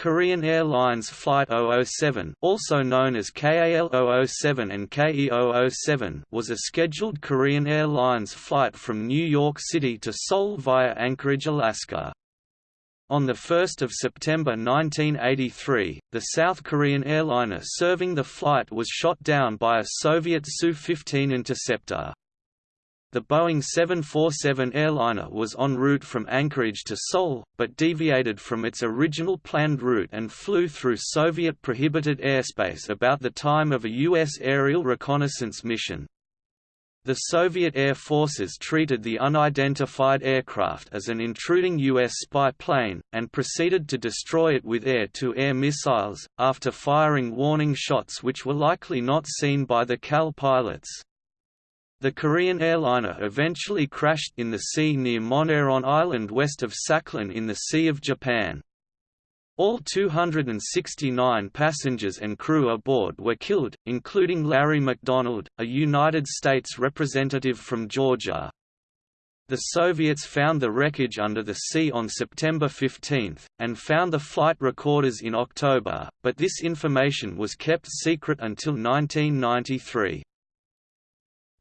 Korean Airlines Flight 007 also known as KAL-007 and KE-007 was a scheduled Korean Airlines flight from New York City to Seoul via Anchorage, Alaska. On 1 September 1983, the South Korean airliner serving the flight was shot down by a Soviet Su-15 interceptor. The Boeing 747 airliner was en route from Anchorage to Seoul, but deviated from its original planned route and flew through Soviet-prohibited airspace about the time of a U.S. aerial reconnaissance mission. The Soviet Air Forces treated the unidentified aircraft as an intruding U.S. spy plane, and proceeded to destroy it with air-to-air -air missiles, after firing warning shots which were likely not seen by the KAL pilots. The Korean airliner eventually crashed in the sea near Moneron Island west of Sakhalin in the Sea of Japan. All 269 passengers and crew aboard were killed, including Larry McDonald, a United States representative from Georgia. The Soviets found the wreckage under the sea on September 15, and found the flight recorders in October, but this information was kept secret until 1993.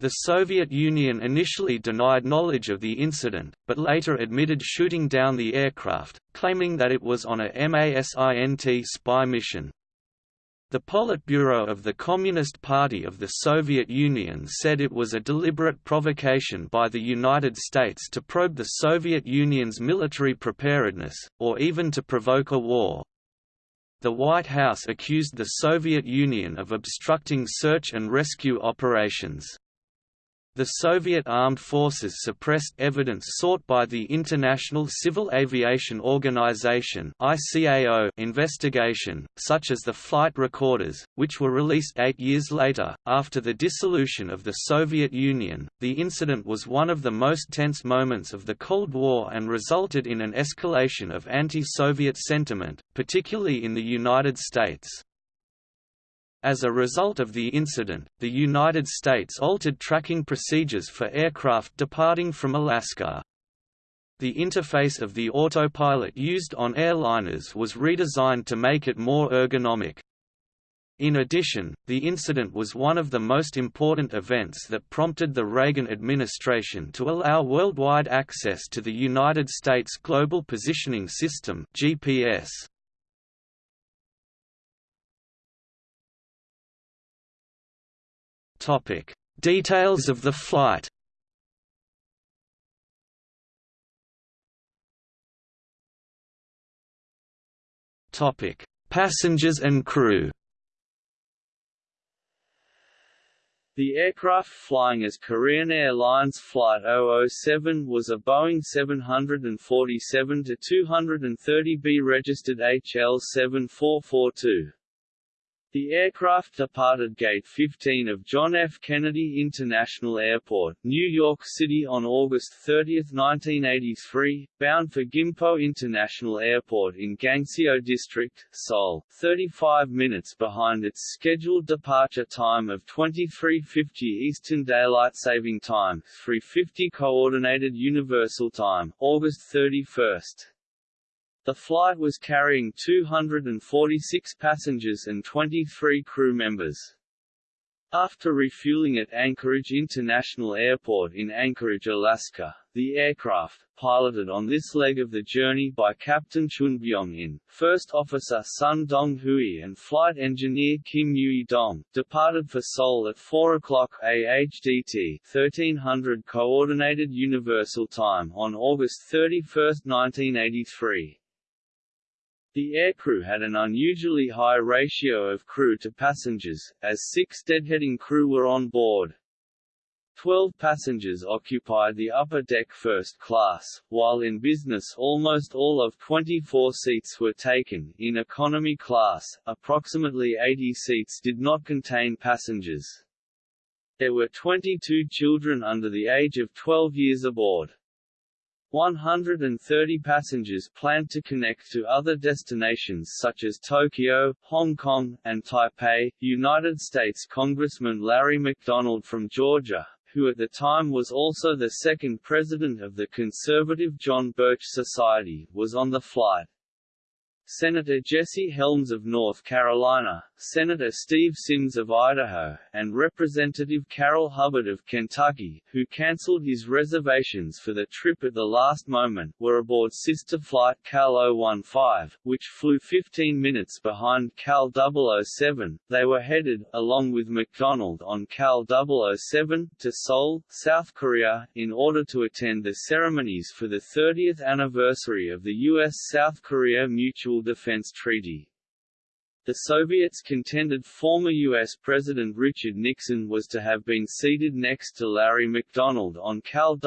The Soviet Union initially denied knowledge of the incident, but later admitted shooting down the aircraft, claiming that it was on a MASINT spy mission. The Politburo of the Communist Party of the Soviet Union said it was a deliberate provocation by the United States to probe the Soviet Union's military preparedness, or even to provoke a war. The White House accused the Soviet Union of obstructing search and rescue operations. The Soviet armed forces suppressed evidence sought by the International Civil Aviation Organization investigation, such as the flight recorders, which were released eight years later. After the dissolution of the Soviet Union, the incident was one of the most tense moments of the Cold War and resulted in an escalation of anti-Soviet sentiment, particularly in the United States. As a result of the incident, the United States altered tracking procedures for aircraft departing from Alaska. The interface of the autopilot used on airliners was redesigned to make it more ergonomic. In addition, the incident was one of the most important events that prompted the Reagan administration to allow worldwide access to the United States Global Positioning System GPS. Topic: Details of the flight. Topic: Passengers and crew. The aircraft flying as Korean Airlines Flight 007 was a Boeing 747-230B registered HL7442. The aircraft departed Gate 15 of John F. Kennedy International Airport, New York City on August 30, 1983, bound for Gimpo International Airport in Gangseo District, Seoul, 35 minutes behind its scheduled departure time of 23:50 Eastern Daylight Saving Time, 3:50 Coordinated Universal Time, August 31. The flight was carrying 246 passengers and 23 crew members. After refueling at Anchorage International Airport in Anchorage, Alaska, the aircraft, piloted on this leg of the journey by Captain Chun Byung-in, First Officer Sun Dong-hui and Flight Engineer Kim Yui-dong, departed for Seoul at 4 o'clock AHDT 1300 Coordinated Universal Time on August 31, 1983. The aircrew had an unusually high ratio of crew to passengers, as six deadheading crew were on board. Twelve passengers occupied the upper deck first class, while in business almost all of 24 seats were taken. In economy class, approximately 80 seats did not contain passengers. There were 22 children under the age of 12 years aboard. 130 passengers planned to connect to other destinations such as Tokyo, Hong Kong, and Taipei. United States Congressman Larry McDonald from Georgia, who at the time was also the second president of the conservative John Birch Society, was on the flight. Senator Jesse Helms of North Carolina, Senator Steve Symms of Idaho, and Representative Carroll Hubbard of Kentucky, who cancelled his reservations for the trip at the last moment, were aboard sister flight KAL 015, which flew 15 minutes behind KAL 007. They were headed, along with McDonald on KAL 007, to Seoul, South Korea, in order to attend the ceremonies for the 30th anniversary of the U.S.-South Korea Mutual Defense Treaty. The Soviets contended former U.S. President Richard Nixon was to have been seated next to Larry McDonald on KAL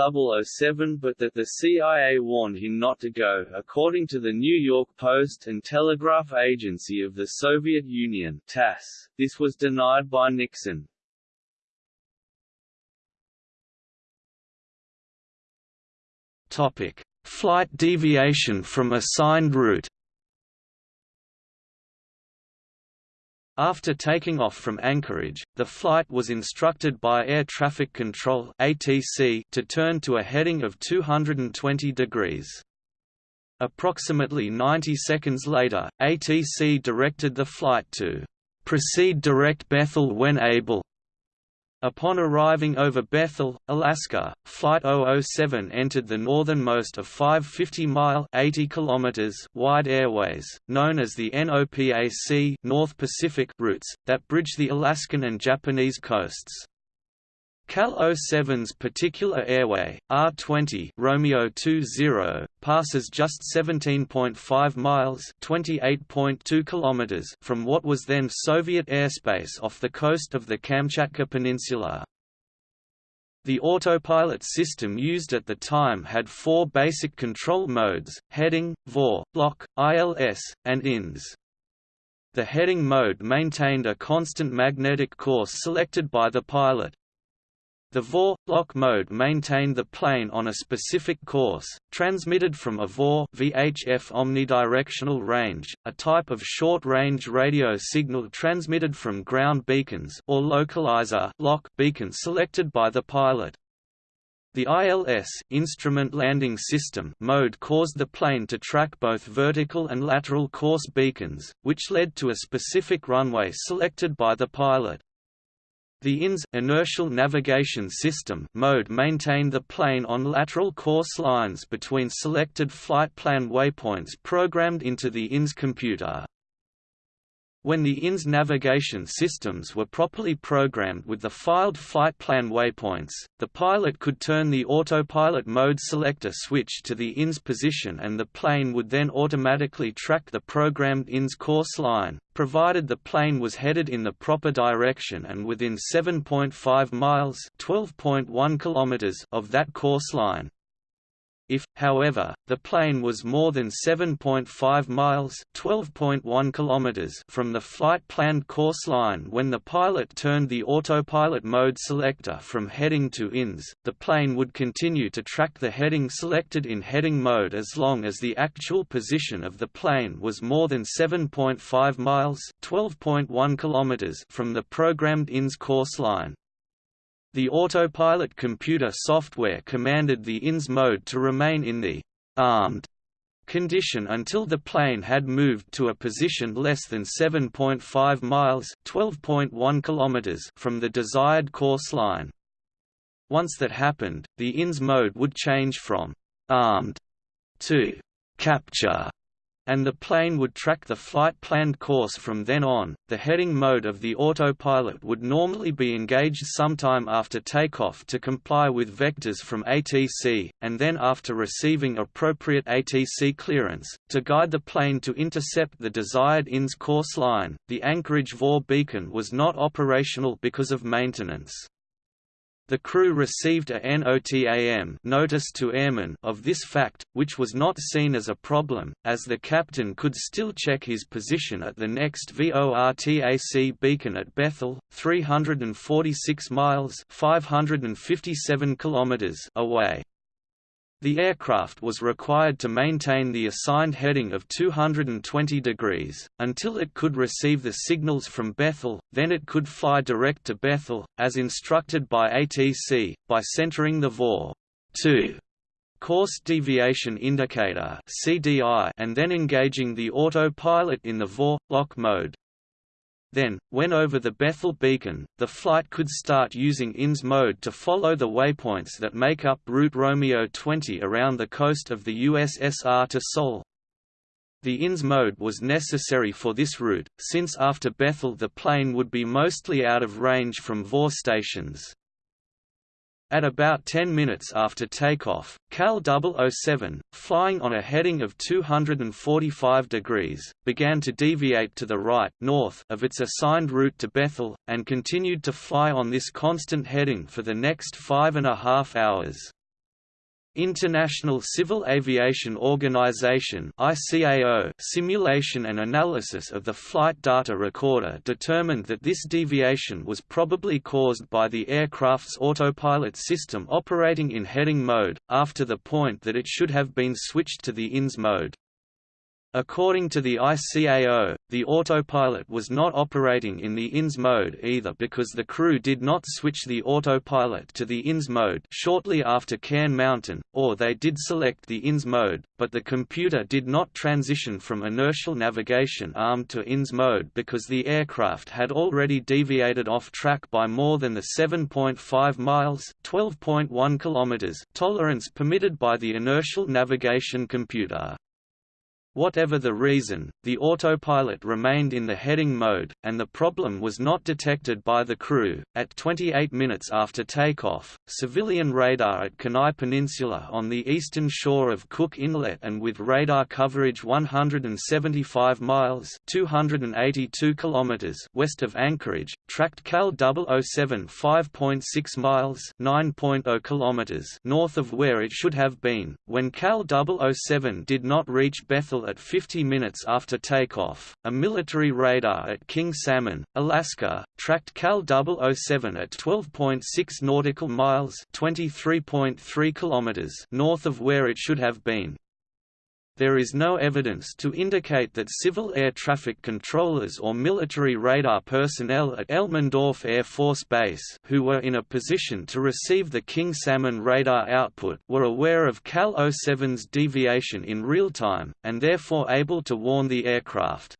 007 but that the CIA warned him not to go, according to the New York Post and Telegraph Agency of the Soviet Union TASS. This was denied by Nixon. Topic: Flight deviation from assigned route. After taking off from Anchorage, the flight was instructed by Air Traffic Control (ATC) to turn to a heading of 220 degrees. Approximately 90 seconds later, ATC directed the flight to proceed direct Bethel when able. Upon arriving over Bethel, Alaska, Flight 007 entered the northernmost of five 50-mile wide airways, known as the NOPAC North Pacific routes, that bridge the Alaskan and Japanese coasts. KAL 07's particular airway, R20 Romeo 20, passes just 17.5 miles (28.2 kilometers) from what was then Soviet airspace off the coast of the Kamchatka Peninsula. The autopilot system used at the time had four basic control modes, heading, VOR, LOC, ILS, and INS. The heading mode maintained a constant magnetic course selected by the pilot, the VOR lock mode maintained the plane on a specific course, transmitted from a VOR VHF omnidirectional range, a type of short-range radio signal transmitted from ground beacons or localizer lock beacon selected by the pilot. The ILS instrument landing system mode caused the plane to track both vertical and lateral course beacons, which led to a specific runway selected by the pilot. The INS inertial navigation system mode maintained the plane on lateral course lines between selected flight plan waypoints programmed into the INS computer. When the INS navigation systems were properly programmed with the filed flight plan waypoints, the pilot could turn the autopilot mode selector switch to the INS position and the plane would then automatically track the programmed INS course line, provided the plane was headed in the proper direction and within 7.5 miles (12.1 of that course line. If, however, the plane was more than 7.5 miles (12.1 kilometers) from the flight-planned course line when the pilot turned the autopilot mode selector from heading to INS, the plane would continue to track the heading selected in heading mode as long as the actual position of the plane was more than 7.5 miles (12.1 kilometers) from the programmed INS course line. The autopilot computer software commanded the INS mode to remain in the armed condition until the plane had moved to a position less than 7.5 miles (12.1 kilometers) from the desired course line. Once that happened, the INS mode would change from armed to capture and the plane would track the flight planned course from then on. The heading mode of the autopilot would normally be engaged sometime after takeoff to comply with vectors from ATC, and then after receiving appropriate ATC clearance, to guide the plane to intercept the desired INS course line. The Anchorage VOR beacon was not operational because of maintenance. The crew received a NOTAM notice to airmen of this fact, which was not seen as a problem, as the captain could still check his position at the next VORTAC beacon at Bethel, 346 miles 557 kilometers away. The aircraft was required to maintain the assigned heading of 220 degrees, until it could receive the signals from Bethel, then it could fly direct to Bethel, as instructed by ATC, by centering the VOR 2 course deviation indicator and then engaging the autopilot in the VOR-lock mode. Then, when over the Bethel beacon, the flight could start using INS mode to follow the waypoints that make up route Romeo 20 around the coast of the USSR to Seoul. The INS mode was necessary for this route, since after Bethel the plane would be mostly out of range from VOR stations. At about 10 minutes after takeoff, KAL 007, flying on a heading of 245 degrees, began to deviate to the right north of its assigned route to Bethel, and continued to fly on this constant heading for the next five and a half hours. International Civil Aviation Organization (ICAO) simulation and analysis of the flight data recorder determined that this deviation was probably caused by the aircraft's autopilot system operating in heading mode, after the point that it should have been switched to the INS mode. According to the ICAO, the autopilot was not operating in the INS mode either because the crew did not switch the autopilot to the INS mode shortly after Cairn Mountain, or they did select the INS mode, but the computer did not transition from inertial navigation arm to INS mode because the aircraft had already deviated off track by more than the 7.5 miles (12.1 kilometers) tolerance permitted by the inertial navigation computer. Whatever the reason, the autopilot remained in the heading mode, and the problem was not detected by the crew. At 28 minutes after takeoff, civilian radar at Kenai Peninsula on the eastern shore of Cook Inlet and with radar coverage 175 miles (282 kilometers) west of Anchorage, tracked KAL 007 5.6 miles (9.0 kilometers) north of where it should have been. When KAL 007 did not reach Bethel at 50 minutes after takeoff. A military radar at King Salmon, Alaska, tracked KAL 007 at 12.6 nautical miles (23.3 kilometers) north of where it should have been. There is no evidence to indicate that civil air traffic controllers or military radar personnel at Elmendorf Air Force Base who were in a position to receive the King Salmon radar output were aware of KAL-07's deviation in real time, and therefore able to warn the aircraft.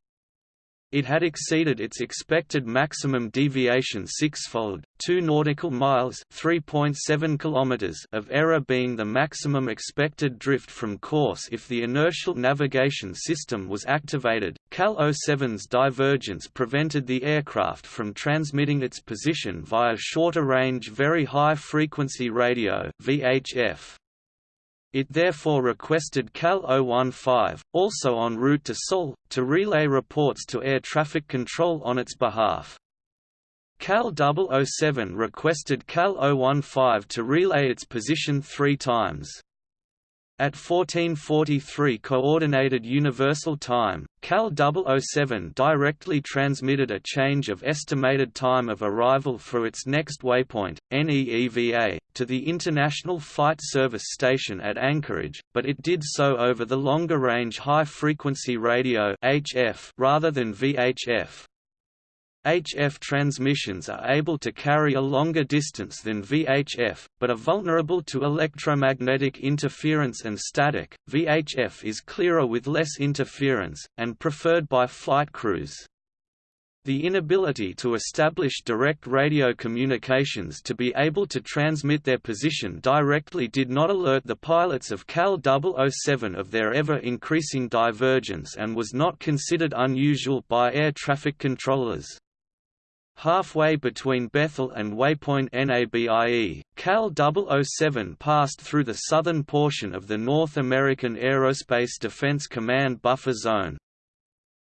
It had exceeded its expected maximum deviation sixfold, 2 nautical miles (3.7 kilometers) of error being the maximum expected drift from course if the inertial navigation system was activated. KAL 07's divergence prevented the aircraft from transmitting its position via shorter range very high frequency radio (VHF). It therefore requested KAL 015, also en route to Seoul, to relay reports to air traffic control on its behalf. KAL 007 requested KAL 015 to relay its position three times. At 1443 Coordinated Universal Time, KAL 007 directly transmitted a change of estimated time of arrival for its next waypoint, NEEVA, to the International Flight Service Station at Anchorage, but it did so over the longer-range high-frequency radio rather than VHF. HF transmissions are able to carry a longer distance than VHF, but are vulnerable to electromagnetic interference and static. VHF is clearer with less interference, and preferred by flight crews. The inability to establish direct radio communications to be able to transmit their position directly did not alert the pilots of KAL 007 of their ever-increasing divergence and was not considered unusual by air traffic controllers. Halfway between Bethel and waypoint NABIE, KAL 007 passed through the southern portion of the North American Aerospace Defense Command buffer zone.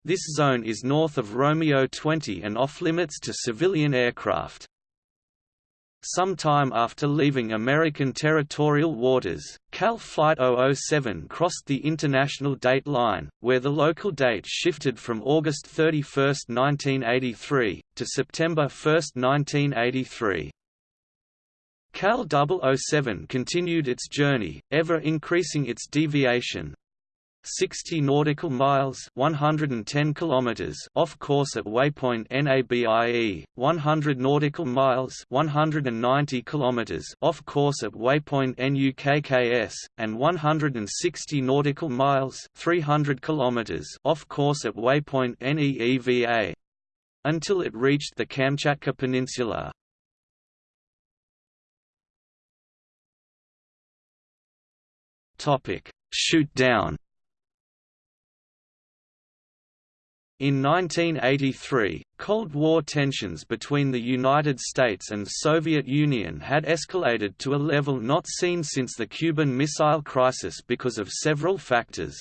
This zone is north of Romeo 20 and off-limits to civilian aircraft. Some time after leaving American territorial waters, KAL Flight 007 crossed the international date line, where the local date shifted from August 31, 1983, to September 1, 1983. KAL 007 continued its journey, ever increasing its deviation, 60 nautical miles 110 kilometers off course at waypoint NABIE 100 nautical miles 190 kilometers off course at waypoint NUKKS and 160 nautical miles 300 kilometers off course at waypoint NEEVA until it reached the Kamchatka Peninsula Topic: Shoot down. In 1983, Cold War tensions between the United States and Soviet Union had escalated to a level not seen since the Cuban Missile Crisis because of several factors.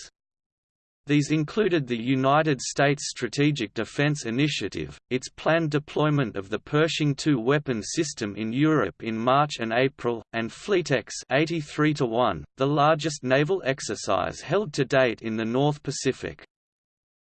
These included the United States Strategic Defense Initiative, its planned deployment of the Pershing II weapon system in Europe in March and April, and Fleetex 83 1, the largest naval exercise held to date in the North Pacific.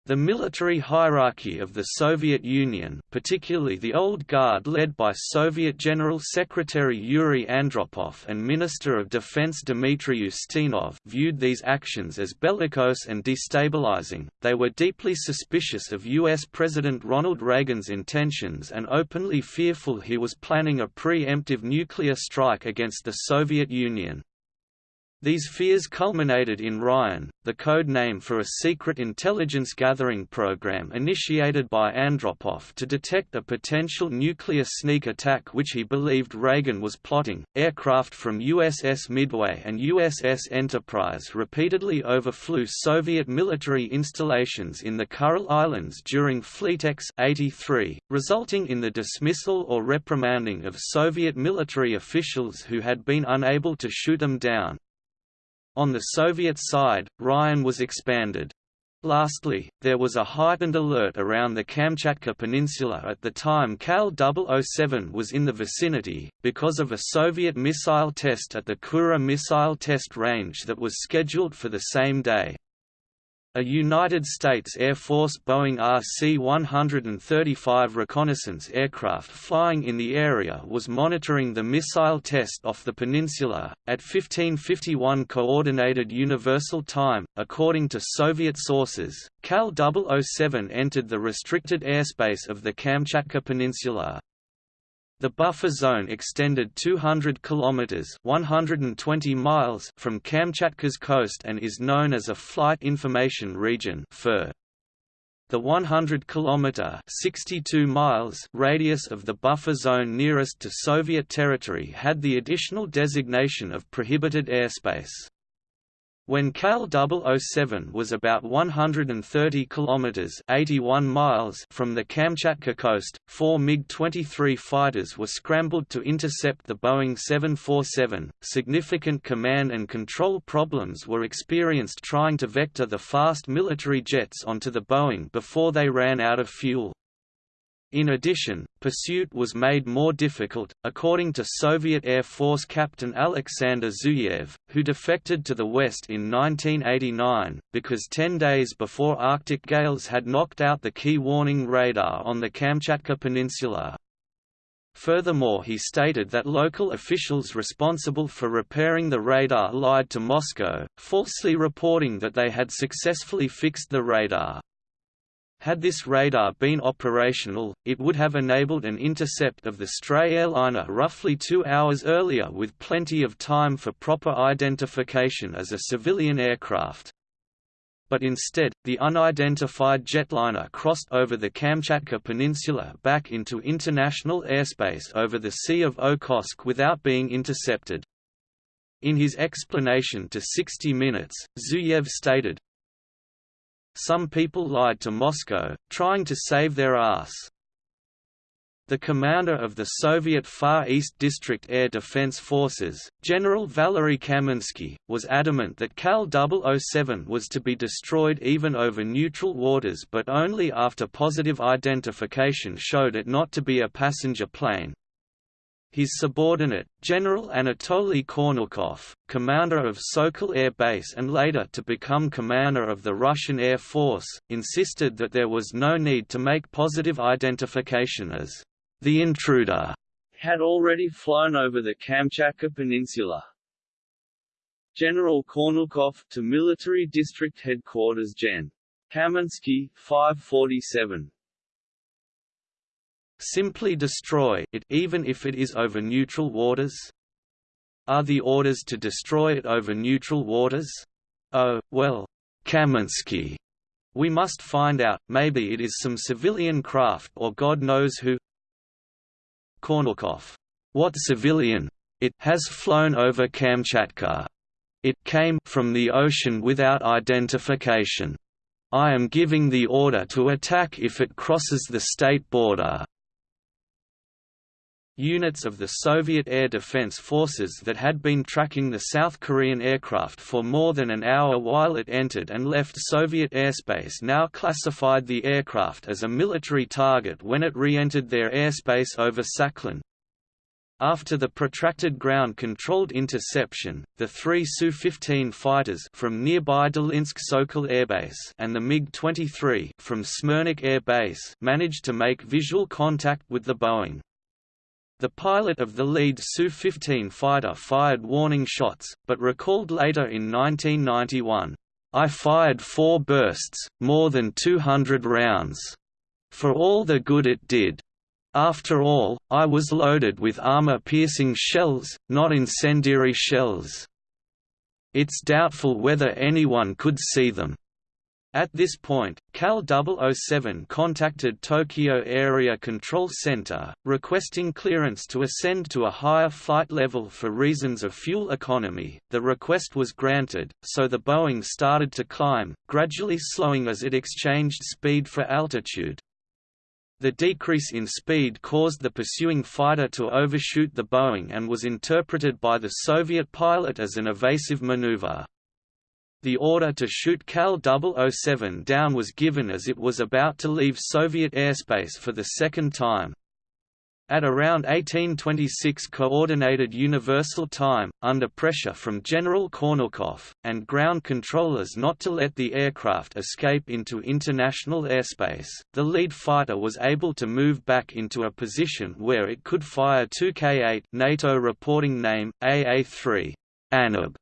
The military hierarchy of the Soviet Union particularly the Old Guard led by Soviet General Secretary Yuri Andropov and Minister of Defense Dmitry Ustinov viewed these actions as bellicose and destabilizing, they were deeply suspicious of U.S. President Ronald Reagan's intentions and openly fearful he was planning a pre-emptive nuclear strike against the Soviet Union. These fears culminated in Ryan, the code name for a secret intelligence gathering program initiated by Andropov to detect a potential nuclear sneak attack which he believed Reagan was plotting. Aircraft from USS Midway and USS Enterprise repeatedly overflew Soviet military installations in the Kuril Islands during Fleetex 83, resulting in the dismissal or reprimanding of Soviet military officials who had been unable to shoot them down. On the Soviet side, Ryan was expanded. Lastly, there was a heightened alert around the Kamchatka Peninsula at the time KAL 007 was in the vicinity, because of a Soviet missile test at the Kura Missile Test Range that was scheduled for the same day. A United States Air Force Boeing RC-135 reconnaissance aircraft flying in the area was monitoring the missile test off the peninsula, at 1551 Coordinated Universal Time. According to Soviet sources, KAL 007 entered the restricted airspace of the Kamchatka Peninsula, the buffer zone extended 200 kilometers (120 miles) from Kamchatka's coast and is known as a Flight Information Region (FIR). The 100 kilometer (62 miles) radius of the buffer zone nearest to Soviet territory had the additional designation of prohibited airspace. When KAL 007 was about 130 kilometers (81 miles) from the Kamchatka coast, four MiG-23 fighters were scrambled to intercept the Boeing 747. Significant command and control problems were experienced trying to vector the fast military jets onto the Boeing before they ran out of fuel. In addition, pursuit was made more difficult, according to Soviet Air Force Captain Alexander Zuyev, who defected to the West in 1989, because ten days before Arctic gales had knocked out the key warning radar on the Kamchatka Peninsula. Furthermore he stated that local officials responsible for repairing the radar lied to Moscow, falsely reporting that they had successfully fixed the radar. Had this radar been operational, it would have enabled an intercept of the stray airliner roughly two hours earlier with plenty of time for proper identification as a civilian aircraft. But instead, the unidentified jetliner crossed over the Kamchatka Peninsula back into international airspace over the Sea of Okhotsk without being intercepted. In his explanation to 60 Minutes, Zuyev stated, some people lied to Moscow, trying to save their ass. The commander of the Soviet Far East District Air Defense Forces, General Valery Kaminsky, was adamant that KAL 007 was to be destroyed even over neutral waters but only after positive identification showed it not to be a passenger plane. His subordinate, General Anatoly Kornilkov, commander of Sokol Air Base and later to become commander of the Russian Air Force, insisted that there was no need to make positive identification as the intruder had already flown over the Kamchatka Peninsula. General Kornilkov to Military District Headquarters Gen. Kaminsky, 547. Simply destroy it even if it is over neutral waters? Are the orders to destroy it over neutral waters? Oh, well, Kaminsky. We must find out, maybe it is some civilian craft or God knows who Kornilkov. What civilian? It has flown over Kamchatka. It came from the ocean without identification. I am giving the order to attack if it crosses the state border. Units of the Soviet Air Defense Forces that had been tracking the South Korean aircraft for more than an hour while it entered and left Soviet airspace now classified the aircraft as a military target when it re-entered their airspace over Sakhalin. After the protracted ground-controlled interception, the three Su-15 fighters from nearby Dolinsk Sokol Airbase and the MiG-23 from Smirnykh Air Base managed to make visual contact with the Boeing. The pilot of the lead Su-15 fighter fired warning shots, but recalled later in 1991, "...I fired four bursts, more than 200 rounds. For all the good it did. After all, I was loaded with armor-piercing shells, not incendiary shells. It's doubtful whether anyone could see them." At this point, KAL 007 contacted Tokyo Area Control Center, requesting clearance to ascend to a higher flight level for reasons of fuel economy. The request was granted, so the Boeing started to climb, gradually slowing as it exchanged speed for altitude. The decrease in speed caused the pursuing fighter to overshoot the Boeing and was interpreted by the Soviet pilot as an evasive maneuver. The order to shoot KAL 007 down was given as it was about to leave Soviet airspace for the second time. At around 1826 Coordinated Universal Time, under pressure from General Kornilkov, and ground controllers not to let the aircraft escape into international airspace, the lead fighter was able to move back into a position where it could fire 2K-8 NATO reporting name, AA-3 Anab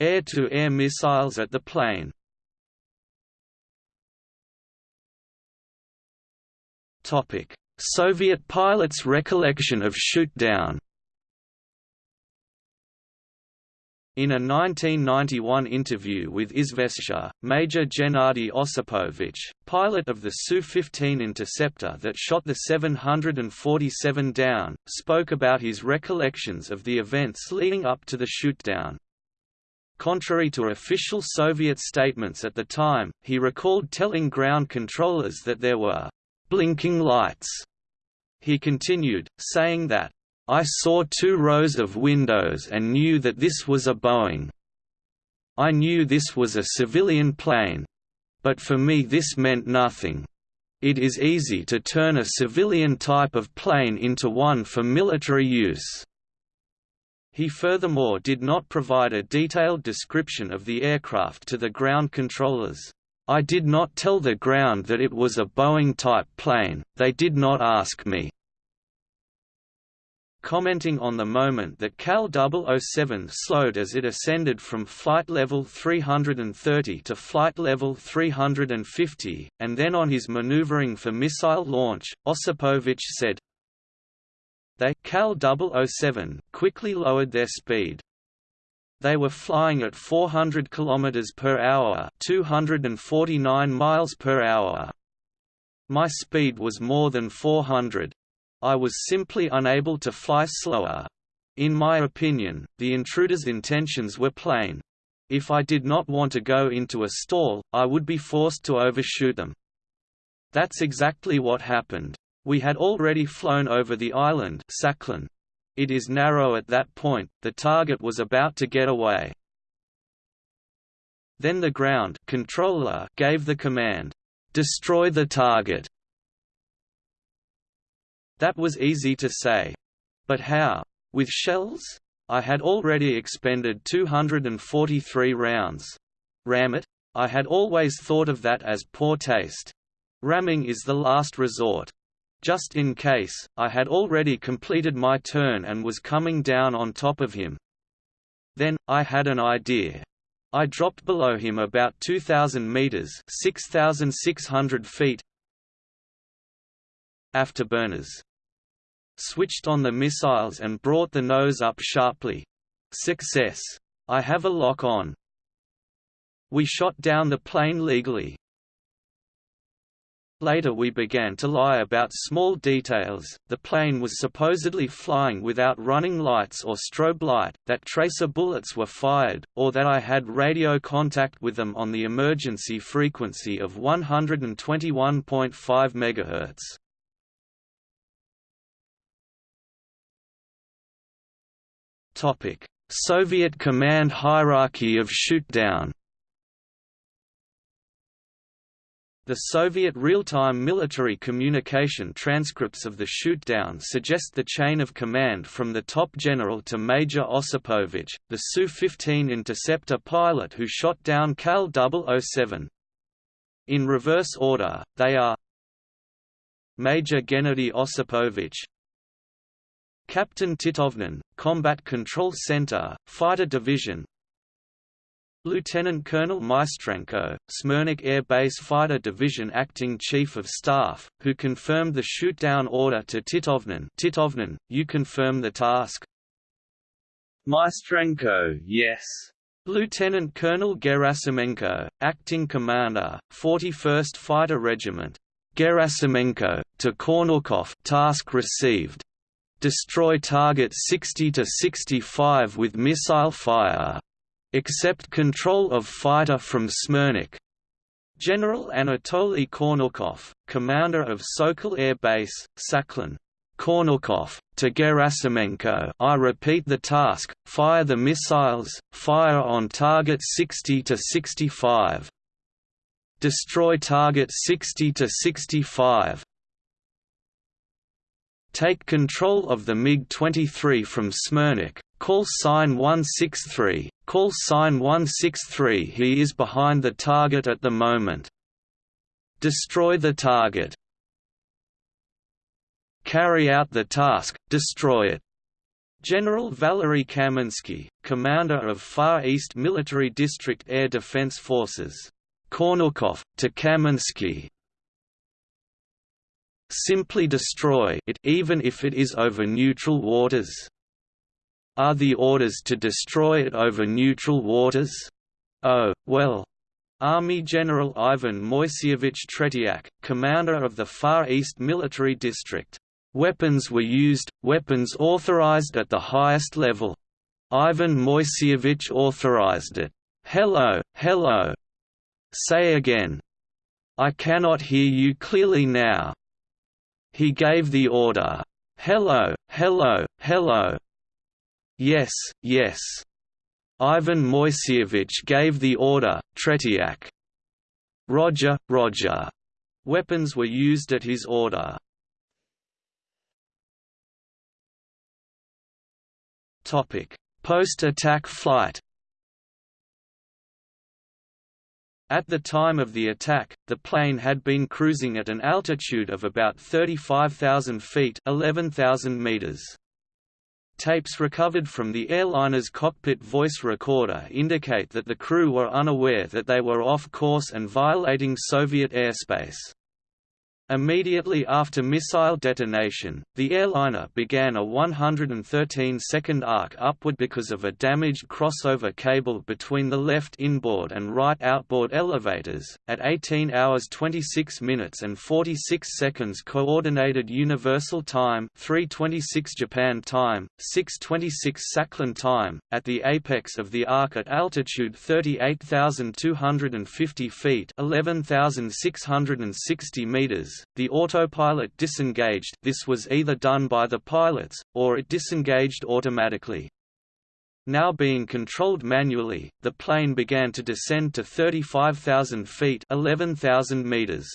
air-to-air -air missiles at the plane. Soviet pilots' recollection of shootdown In a 1991 interview with Izvestia, Major Gennady Osipovich, pilot of the Su-15 interceptor that shot the 747 down, spoke about his recollections of the events leading up to the shootdown. Contrary to official Soviet statements at the time, he recalled telling ground controllers that there were blinking lights. He continued, saying that, I saw two rows of windows and knew that this was a Boeing. I knew this was a civilian plane. But for me this meant nothing. It is easy to turn a civilian type of plane into one for military use. He furthermore did not provide a detailed description of the aircraft to the ground controllers. I did not tell the ground that it was a Boeing-type plane, they did not ask me. Commenting on the moment that KAL 007 slowed as it ascended from flight level 330 to flight level 350, and then on his maneuvering for missile launch, Osipovich said, they KAL 007 quickly lowered their speed. They were flying at 400 km per hour, 249 miles per hour. My speed was more than 400. I was simply unable to fly slower. In my opinion, the intruder's intentions were plain. If I did not want to go into a stall, I would be forced to overshoot them. That's exactly what happened. We had already flown over the island Sakhalin. It is narrow at that point, the target was about to get away. Then the ground controller gave the command, "'Destroy the target'". That was easy to say. But how? With shells? I had already expended 243 rounds. Ram it? I had always thought of that as poor taste. Ramming is the last resort. Just in case, I had already completed my turn and was coming down on top of him. Then, I had an idea. I dropped below him about 2,000 meters (6,600 feet). Afterburners. Switched on the missiles and brought the nose up sharply. Success. I have a lock on. We shot down the plane legally. Later we began to lie about small details, the plane was supposedly flying without running lights or strobe light, that tracer bullets were fired, or that I had radio contact with them on the emergency frequency of 121.5 MHz. Soviet command hierarchy of shootdown The Soviet real-time military communication transcripts of the shootdown suggest the chain of command from the top general to Major Osipovich, the Su-15 interceptor pilot who shot down KAL 007. In reverse order, they are Major Gennady Osipovich Captain Titovnin, Combat Control Center, Fighter Division Lieutenant Colonel Maistrenko, Smirnykh Air Base Fighter Division Acting Chief of Staff, who confirmed the shoot-down order to Titovnin Titovnin, you confirm the task? Maistrenko, yes. Lieutenant Colonel Gerasimenko, Acting Commander, 41st Fighter Regiment. Gerasimenko, to Kornilkov task received. Destroy target 60 to 65 with missile fire. Accept control of fighter from Smirnykh. General Anatoly Kornilkov, commander of Sokol Air Base, Sakhalin. Kornilkov, to Gerasimenko I repeat the task, fire the missiles, fire on target 60 to 65. Destroy target 60 to 65. Take control of the MiG-23 from Smirnykh, call sign 163, Call sign 163 He is behind the target at the moment. Destroy the target. Carry out the task, destroy it. General Valery Kaminsky, commander of Far East Military District Air Defense Forces. Kornilkov, to Kaminsky. Simply destroy it even if it is over neutral waters. Are the orders to destroy it over neutral waters? Oh, well. Army General Ivan Moiseyevich Tretiak, commander of the Far East Military District. Weapons were used, weapons authorized at the highest level. Ivan Moiseyevich authorized it. Hello, hello. Say again. I cannot hear you clearly now. He gave the order. Hello, hello, hello. Yes, yes. Ivan Moiseyevich gave the order, Tretiak. Roger, Roger. Weapons were used at his order. Post-attack flight At the time of the attack, the plane had been cruising at an altitude of about 35,000 feet 11,000 meters. Tapes recovered from the airliner's cockpit voice recorder indicate that the crew were unaware that they were off course and violating Soviet airspace. Immediately after missile detonation, the airliner began a 113-second arc upward because of a damaged crossover cable between the left inboard and right outboard elevators. At 18 hours 26 minutes and 46 seconds Coordinated Universal Time 326 Japan Time, 626 Sakhalin Time, at the apex of the arc at altitude 38,250 feet 11,660 meters, the autopilot disengaged this was either done by the pilots, or it disengaged automatically. Now being controlled manually, the plane began to descend to 35,000 feet 11,000 meters.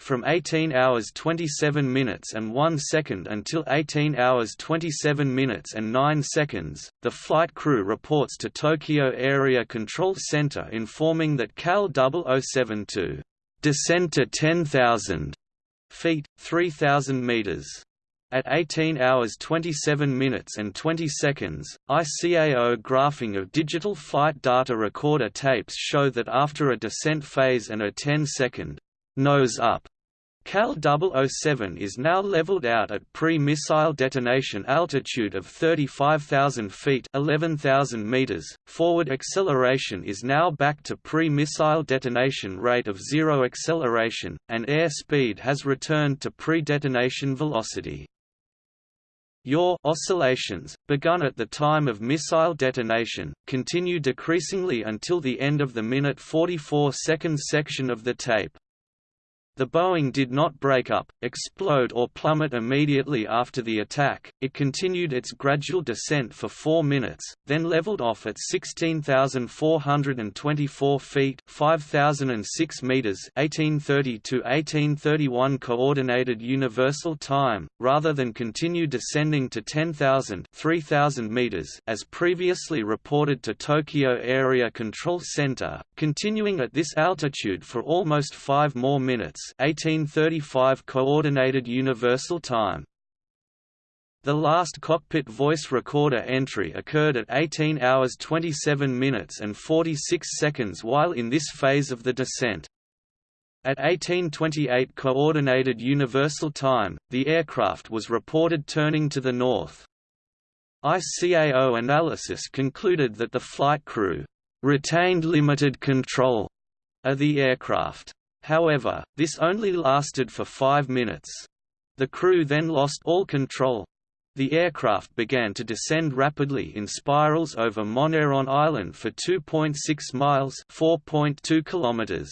From 18 hours 27 minutes and 1 second until 18 hours 27 minutes and 9 seconds, the flight crew reports to Tokyo Area Control Center informing that CAL 072 descend to 10,000 feet, 3,000 meters. At 18 hours 27 minutes and 20 seconds, ICAO graphing of digital flight data recorder tapes show that after a descent phase and a 10-second nose up KAL 007 is now leveled out at pre-missile detonation altitude of 35,000 feet 11,000 meters. Forward acceleration is now back to pre-missile detonation rate of zero acceleration, and air speed has returned to pre-detonation velocity. Yaw oscillations, begun at the time of missile detonation, continue decreasingly until the end of the minute 44 seconds section of the tape. The Boeing did not break up, explode or plummet immediately after the attack, it continued its gradual descent for four minutes, then leveled off at 16,424 feet 5,006 meters 1830–1831 Coordinated Universal Time, rather than continue descending to 10,000 3,000 meters as previously reported to Tokyo Area Control Center, continuing at this altitude for almost five more minutes 1835 Coordinated Universal Time. The last cockpit voice recorder entry occurred at 18 hours 27 minutes and 46 seconds while in this phase of the descent. At 1828 Coordinated Universal Time, the aircraft was reported turning to the north. ICAO analysis concluded that the flight crew retained limited control of the aircraft. However, this only lasted for five minutes. The crew then lost all control. The aircraft began to descend rapidly in spirals over Moneron Island for 2.6 miles (4.2 kilometers).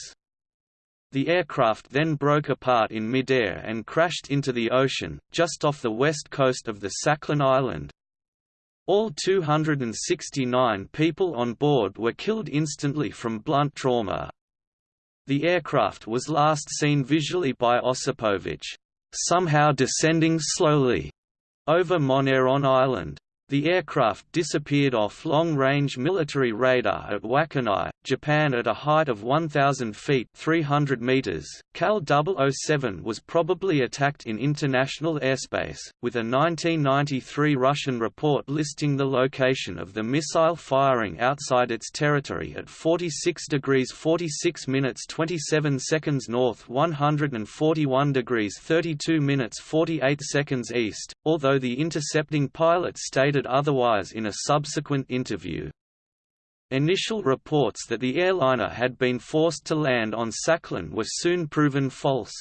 The aircraft then broke apart in midair and crashed into the ocean, just off the west coast of the Sakhalin Island. All 269 people on board were killed instantly from blunt trauma. The aircraft was last seen visually by Osipovich, somehow descending slowly, over Moneron Island. The aircraft disappeared off long-range military radar at Wakkanai, Japan at a height of 1,000 feet 300 meters. KAL 007 was probably attacked in international airspace, with a 1993 Russian report listing the location of the missile firing outside its territory at 46 degrees 46 minutes 27 seconds north 141 degrees 32 minutes 48 seconds east, although the intercepting pilot stated otherwise in a subsequent interview. Initial reports that the airliner had been forced to land on Sakhalin were soon proven false.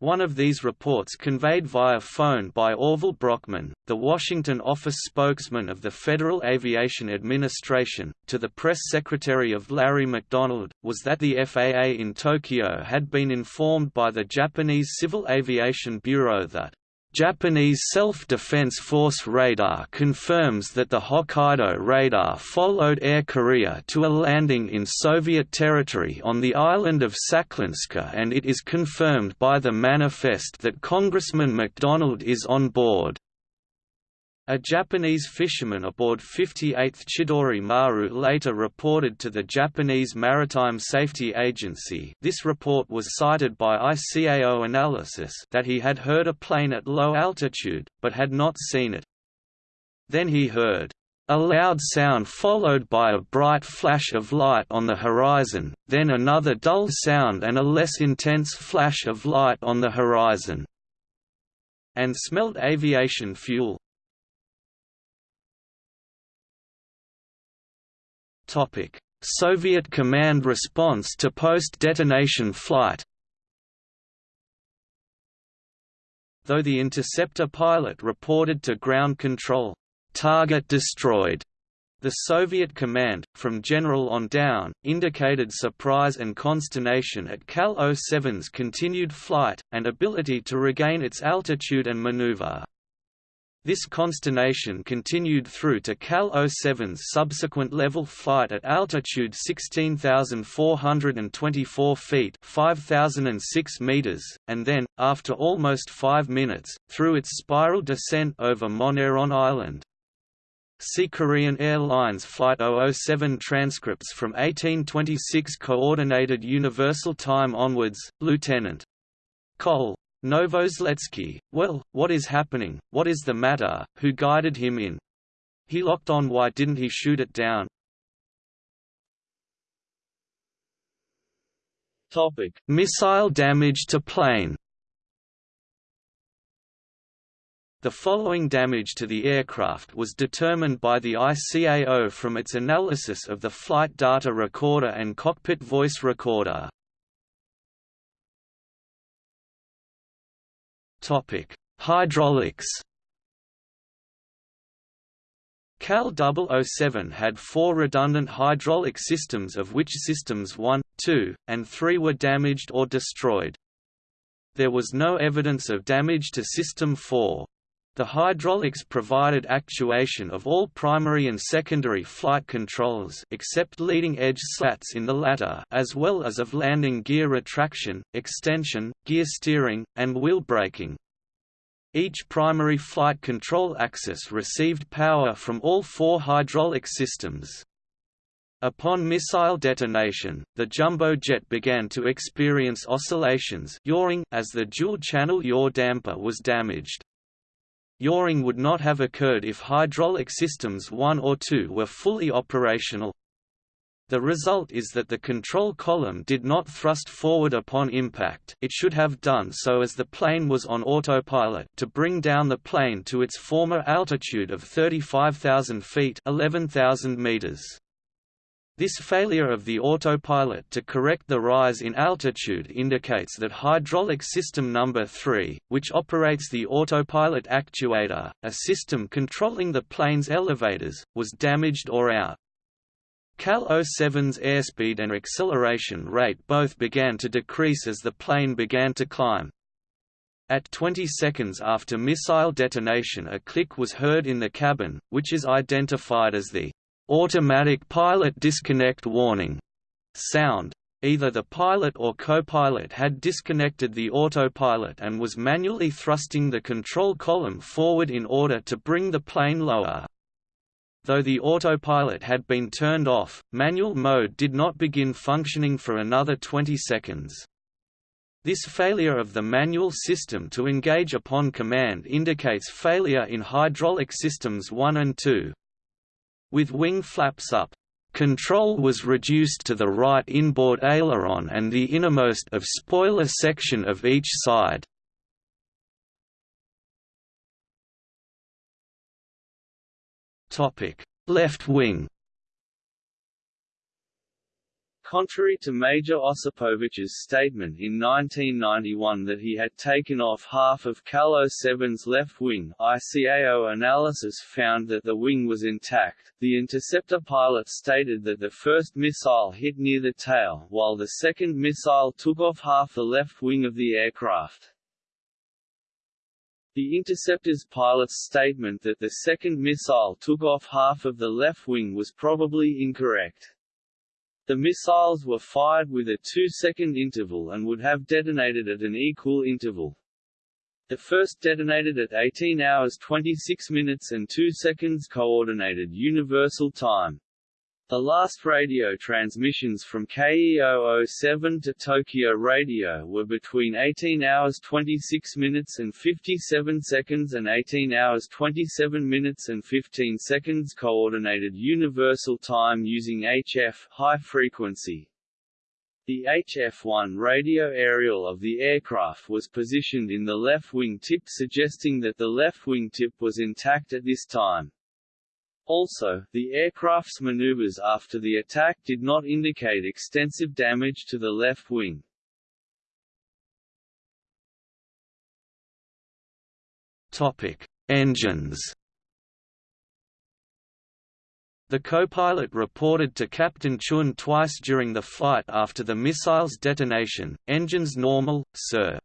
One of these reports conveyed via phone by Orville Brockman, the Washington office spokesman of the Federal Aviation Administration, to the press secretary of Larry McDonald, was that the FAA in Tokyo had been informed by the Japanese Civil Aviation Bureau that Japanese Self-Defense Force radar confirms that the Hokkaido radar followed Air Korea to a landing in Soviet territory on the island of Sakhalinska and it is confirmed by the manifest that Congressman McDonald is on board. A Japanese fisherman aboard 58th Chidori Maru later reported to the Japanese Maritime Safety Agency this report was cited by ICAO analysis that he had heard a plane at low altitude, but had not seen it. Then he heard, a loud sound followed by a bright flash of light on the horizon, then another dull sound and a less intense flash of light on the horizon, and smelled aviation fuel. Soviet command response to post-detonation flight Though the interceptor pilot reported to ground control, "'target destroyed' The Soviet command, from general on down, indicated surprise and consternation at KAL 07's continued flight, and ability to regain its altitude and maneuver. This consternation continued through to KAL 07's subsequent level flight at altitude 16,424 feet 5,006 meters, and then, after almost five minutes, through its spiral descent over Moneron Island. See Korean Airlines Flight 007 transcripts from 1826 Coordinated Universal Time onwards, Lieutenant. Cole Novoselsky, well, what is happening, what is the matter, who guided him in? He locked on why didn't he shoot it down? Topic. Missile damage to plane The following damage to the aircraft was determined by the ICAO from its analysis of the flight data recorder and cockpit voice recorder. Topic: Hydraulics. KAL 007 had four redundant hydraulic systems of which systems 1, 2, and 3 were damaged or destroyed. There was no evidence of damage to System 4. The hydraulics provided actuation of all primary and secondary flight controls except leading-edge slats in the latter as well as of landing gear retraction, extension, gear steering, and wheel braking. Each primary flight control axis received power from all four hydraulic systems. Upon missile detonation, the jumbo jet began to experience oscillations as the dual-channel yaw damper was damaged. Yawing would not have occurred if hydraulic systems 1 or 2 were fully operational. The result is that the control column did not thrust forward upon impact it should have done so as the plane was on autopilot to bring down the plane to its former altitude of 35,000 feet 11,000 meters. This failure of the autopilot to correct the rise in altitude indicates that hydraulic system number 3, which operates the autopilot actuator, a system controlling the plane's elevators, was damaged or out. KAL 07's airspeed and acceleration rate both began to decrease as the plane began to climb. At 20 seconds after missile detonation a click was heard in the cabin, which is identified as the automatic pilot disconnect warning sound. Either the pilot or co-pilot had disconnected the autopilot and was manually thrusting the control column forward in order to bring the plane lower. Though the autopilot had been turned off, manual mode did not begin functioning for another 20 seconds. This failure of the manual system to engage upon command indicates failure in hydraulic systems 1 and 2. With wing flaps up, control was reduced to the right inboard aileron and the innermost of spoiler section of each side. Left wing Contrary to Major Osipovich's statement in 1991 that he had taken off half of KAL 07's left wing, ICAO analysis found that the wing was intact. The interceptor pilot stated that the first missile hit near the tail, while the second missile took off half the left wing of the aircraft. The interceptor's pilot's statement that the second missile took off half of the left wing was probably incorrect. The missiles were fired with a two-second interval and would have detonated at an equal interval. The first detonated at 18 hours 26 minutes and 2 seconds Coordinated Universal Time. The last radio transmissions from KE007 to Tokyo Radio were between 18 hours 26 minutes and 57 seconds and 18 hours 27 minutes and 15 seconds Coordinated Universal Time using HF high frequency. The HF-1 radio aerial of the aircraft was positioned in the left wing tip suggesting that the left wing tip was intact at this time. Also, the aircraft's maneuvers after the attack did not indicate extensive damage to the left wing. Topic: Engines. The co-pilot reported to Captain Chun twice during the flight after the missile's detonation, engines normal, sir.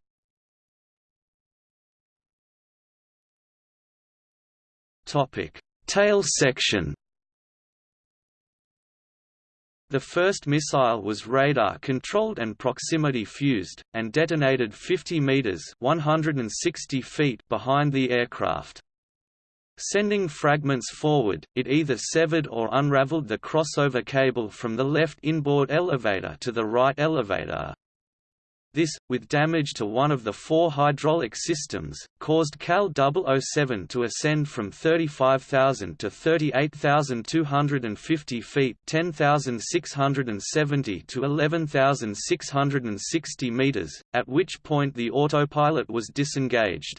Topic: Tail section The first missile was radar-controlled and proximity-fused, and detonated 50 meters (160 feet) behind the aircraft. Sending fragments forward, it either severed or unraveled the crossover cable from the left inboard elevator to the right elevator. This, with damage to one of the four hydraulic systems, caused KAL 007 to ascend from 35,000 to 38,250 feet 10,670 to 11,660 meters, at which point the autopilot was disengaged.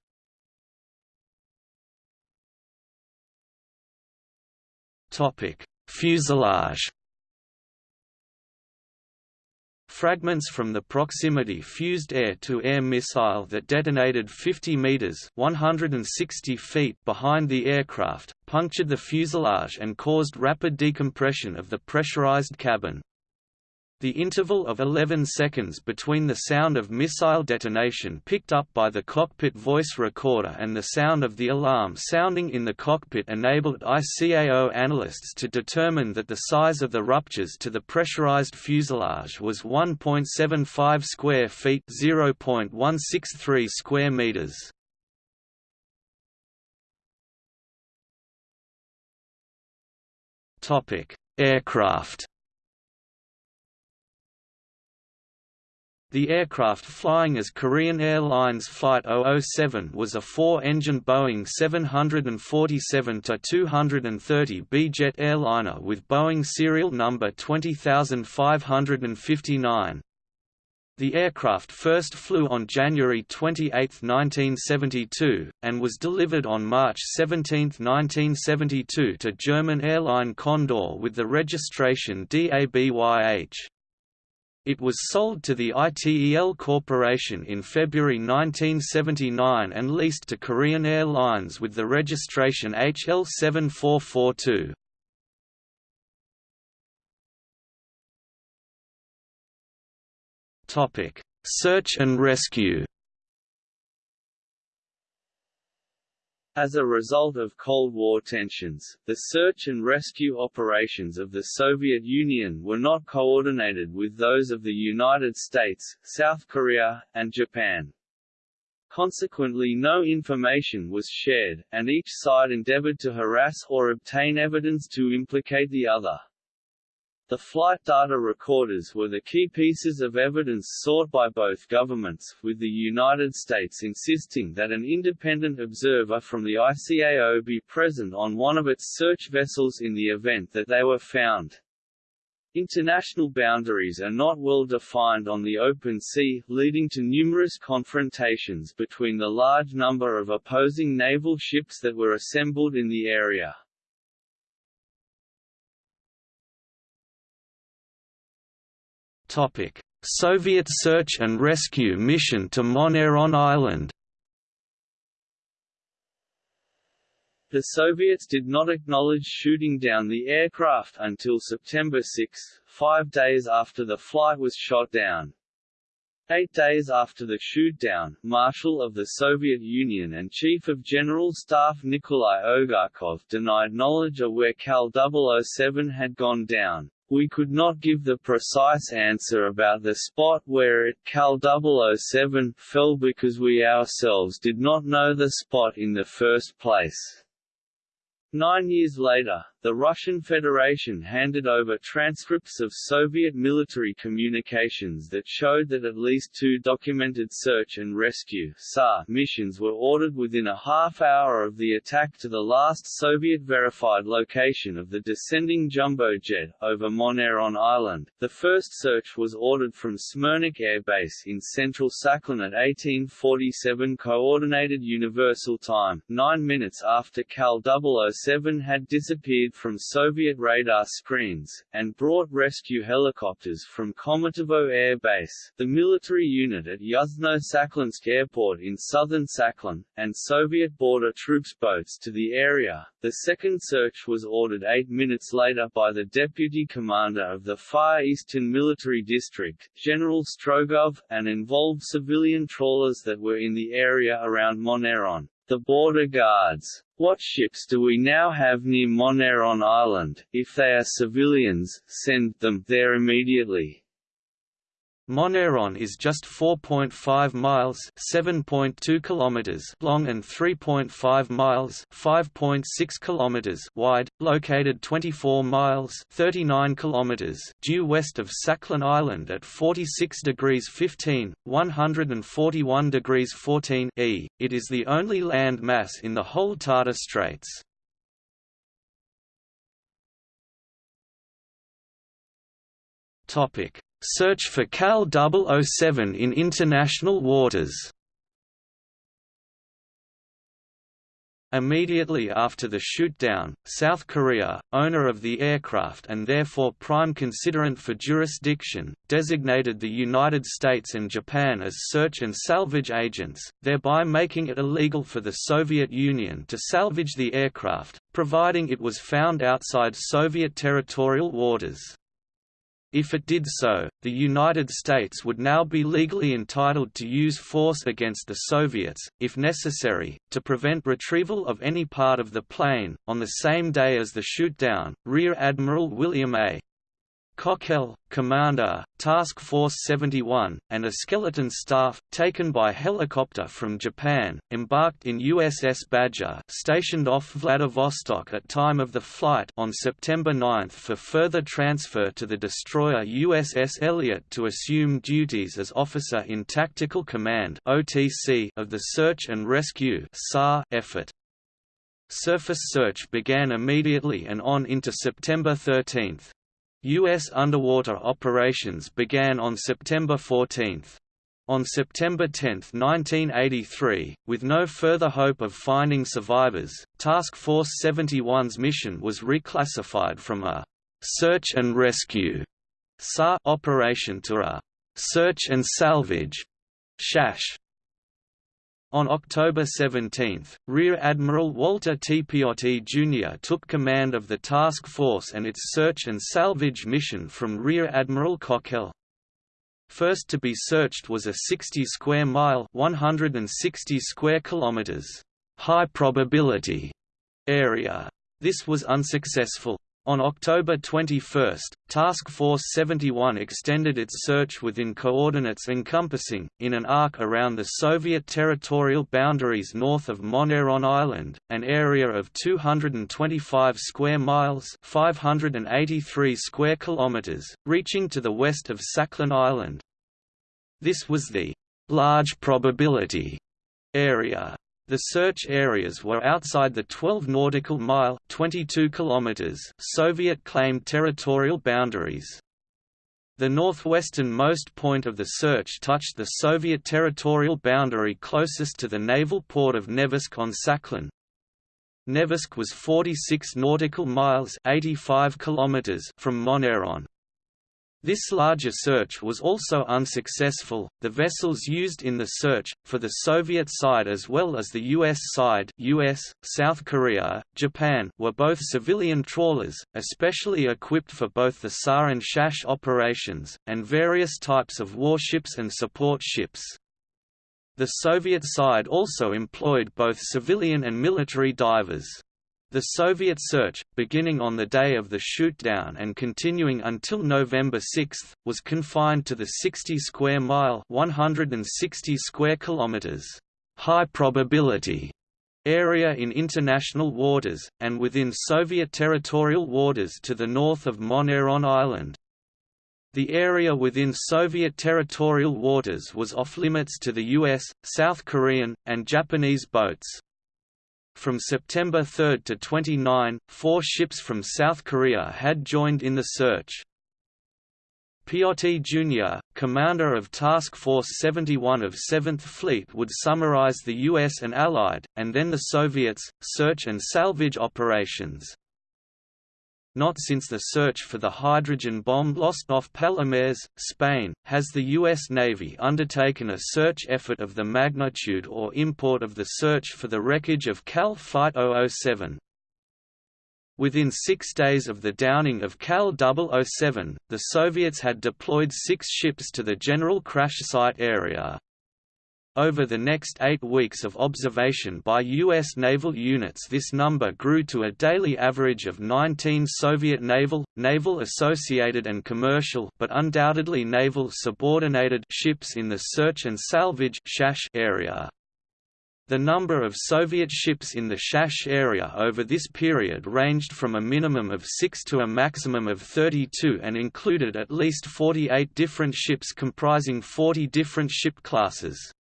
Fuselage Fragments from the proximity fused air-to-air -air missile that detonated 50 meters (160 feet) behind the aircraft, punctured the fuselage and caused rapid decompression of the pressurized cabin. The interval of 11 seconds between the sound of missile detonation picked up by the cockpit voice recorder and the sound of the alarm sounding in the cockpit enabled ICAO analysts to determine that the size of the ruptures to the pressurized fuselage was 1.75 square feet (0.163 square meters). Aircraft The aircraft flying as Korean Airlines Flight 007 was a four-engine Boeing 747-230B jet airliner with Boeing serial number 20559. The aircraft first flew on January 28, 1972, and was delivered on March 17, 1972 to German airline Condor with the registration DABYH. It was sold to the ITEL Corporation in February 1979 and leased to Korean Airlines with the registration HL7442. Search and rescue As a result of Cold War tensions, the search and rescue operations of the Soviet Union were not coordinated with those of the United States, South Korea, and Japan. Consequently no information was shared, and each side endeavored to harass or obtain evidence to implicate the other. The flight data recorders were the key pieces of evidence sought by both governments, with the United States insisting that an independent observer from the ICAO be present on one of its search vessels in the event that they were found. International boundaries are not well defined on the open sea, leading to numerous confrontations between the large number of opposing naval ships that were assembled in the area. Soviet search and rescue mission to Moneron Island The Soviets did not acknowledge shooting down the aircraft until September 6, five days after the flight was shot down. Eight days after the shootdown, Marshal of the Soviet Union and Chief of General Staff Nikolai Ogarkov denied knowledge of where KAL 007 had gone down. We could not give the precise answer about the spot where it KAL 007 fell because we ourselves did not know the spot in the first place. Nine years later, the Russian Federation handed over transcripts of Soviet military communications that showed that at least two documented search and rescue missions were ordered within a half hour of the attack to the last Soviet-verified location of the descending jumbo jet, over Moneron Island. The first search was ordered from Smirnykh Air Base in central Sakhalin at 1847 Coordinated Universal Time, nine minutes after KAL 007 had disappeared from Soviet radar screens, and brought rescue helicopters from Khomutovo Air Base, the military unit at Yuzhno-Sakhalinsk Airport in southern Sakhalin, and Soviet border troops boats to the area. The second search was ordered eight minutes later by the deputy commander of the Far Eastern Military District, General Strogov, and involved civilian trawlers that were in the area around Moneron. The border guards. What ships do we now have near Moneron Island? If they are civilians, send them there immediately. Moneron is just 4.5 miles (7.2 kilometers) long and 3.5 miles (5.6 kilometers) wide, located 24 miles (39 kilometers) due west of Sakhalin Island at 46 degrees 15, 141 degrees 14 e. It is the only land mass in the whole Tatar Straits. Topic Search for KAL 007 in international waters Immediately after the shootdown, South Korea, owner of the aircraft and therefore prime considerant for jurisdiction, designated the United States and Japan as search and salvage agents, thereby making it illegal for the Soviet Union to salvage the aircraft, providing it was found outside Soviet territorial waters. If it did so, the United States would now be legally entitled to use force against the Soviets, if necessary, to prevent retrieval of any part of the plane. On the same day as the shootdown, Rear Admiral William A. Cockell, commander, Task Force 71, and a skeleton staff, taken by helicopter from Japan, embarked in USS Badger stationed off Vladivostok at time of the flight on September 9 for further transfer to the destroyer USS Elliot to assume duties as Officer in Tactical Command of the Search and Rescue effort. Surface search began immediately and on into September 13. U.S. underwater operations began on September 14. On September 10, 1983, with no further hope of finding survivors, Task Force 71's mission was reclassified from a «search and rescue» SAR operation to a «search and salvage» SHASH on October 17, Rear Admiral Walter T. Piotti Jr. took command of the task force and its search and salvage mission from Rear Admiral Cockell. First to be searched was a 60 square mile 160 square kilometers high probability area. This was unsuccessful. On October 21, Task Force 71 extended its search within coordinates encompassing, in an arc around the Soviet territorial boundaries north of Moneron Island, an area of 225 square miles 583 square kilometers, reaching to the west of Sakhalin Island. This was the large probability area the search areas were outside the 12 nautical mile 22 kilometers Soviet-claimed territorial boundaries. The northwesternmost point of the search touched the Soviet territorial boundary closest to the naval port of Nevelsk on Sakhalin. Nevelsk was 46 nautical miles 85 kilometers from Moneron. This larger search was also unsuccessful. The vessels used in the search, for the Soviet side as well as the US side US, South Korea, Japan were both civilian trawlers, especially equipped for both the SAR and SHASH operations, and various types of warships and support ships. The Soviet side also employed both civilian and military divers. The Soviet search, beginning on the day of the shootdown and continuing until November 6, was confined to the 60 square mile 160 square kilometers high probability area in international waters, and within Soviet territorial waters to the north of Moneron Island. The area within Soviet territorial waters was off-limits to the US, South Korean, and Japanese boats. From September 3 to 29, four ships from South Korea had joined in the search. Piotti Jr., commander of Task Force 71 of 7th Fleet would summarize the US and Allied, and then the Soviets, search and salvage operations. Not since the search for the hydrogen bomb lost off Palomares, Spain, has the U.S. Navy undertaken a search effort of the magnitude or import of the search for the wreckage of KAL Flight 007. Within six days of the downing of KAL 007, the Soviets had deployed six ships to the general crash site area. Over the next eight weeks of observation by U.S. naval units this number grew to a daily average of 19 Soviet naval, naval-associated and commercial but undoubtedly naval-subordinated ships in the search and salvage area. The number of Soviet ships in the Shash area over this period ranged from a minimum of 6 to a maximum of 32 and included at least 48 different ships comprising 40 different ship classes.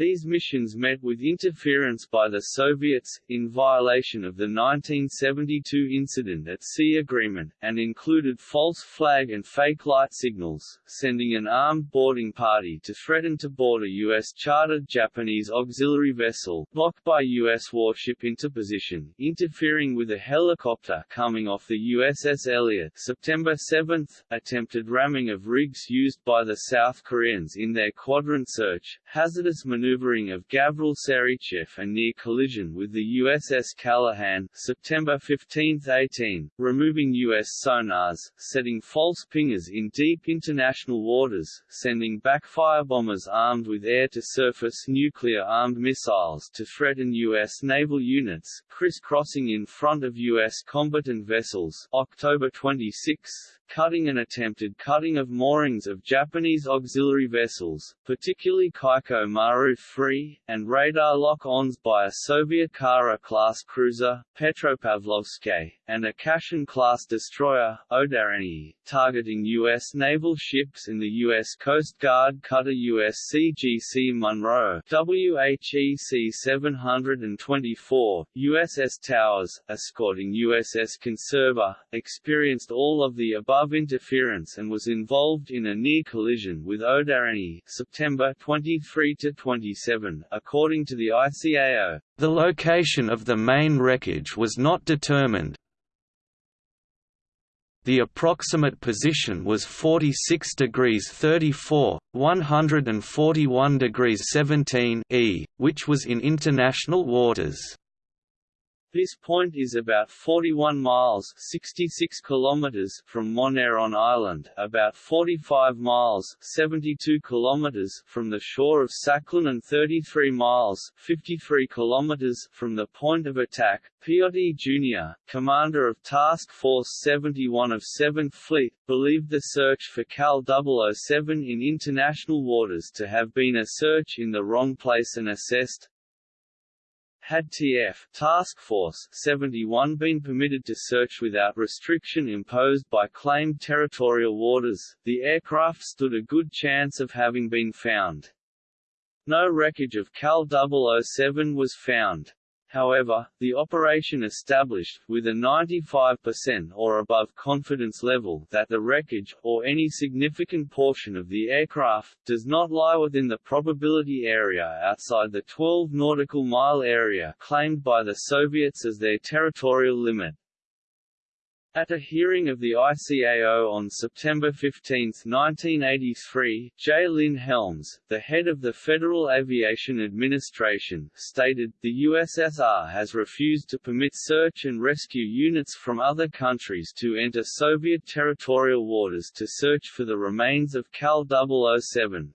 These missions met with interference by the Soviets, in violation of the 1972 Incident at Sea Agreement, and included false flag and fake light signals, sending an armed boarding party to threaten to board a U.S.-chartered Japanese auxiliary vessel, blocked by U.S. warship interposition, interfering with a helicopter coming off the USS Elliot September 7, attempted ramming of rigs used by the South Koreans in their quadrant search, hazardous maneuvers maneuvering of Gavril Sarychev and near collision with the USS Callaghan September 15–18, removing U.S. sonars, setting false pingers in deep international waters, sending Backfire bombers armed with air-to-surface nuclear-armed missiles to threaten U.S. naval units, crisscrossing in front of U.S. combatant vessels October 26, cutting and attempted cutting of moorings of Japanese auxiliary vessels, particularly Kaiko Maru 3, and radar lock-ons by a Soviet Kara-class cruiser, Petropavlovsk, and a Kashin-class destroyer, Odareny, targeting U.S. naval ships in the U.S. Coast Guard cutter USCGC Munro WHEC 724, USS Towers, escorting USS Conserver, experienced all of the above interference and was involved in a near collision with Odareny September 23–27, according to the ICAO. The location of the main wreckage was not determined. The approximate position was 46 degrees 34, 141 degrees 17 E, which was in international waters. This point is about 41 miles 66 kilometers from Moneron Island, about 45 miles 72 kilometers from the shore of Sakhalin and 33 miles 53 kilometers from the point of attack. Piotti Jr., commander of Task Force 71 of 7th Fleet, believed the search for KAL 007 in international waters to have been a search in the wrong place and assessed, had TF Task Force 71 been permitted to search without restriction imposed by claimed territorial waters, the aircraft stood a good chance of having been found. No wreckage of KAL 007 was found. However, the operation established, with a 95% or above confidence level, that the wreckage, or any significant portion of the aircraft, does not lie within the probability area outside the 12 nautical mile area claimed by the Soviets as their territorial limit. At a hearing of the ICAO on September 15, 1983, J. Lynn Helms, the head of the Federal Aviation Administration, stated, the USSR has refused to permit search and rescue units from other countries to enter Soviet territorial waters to search for the remains of KAL 007.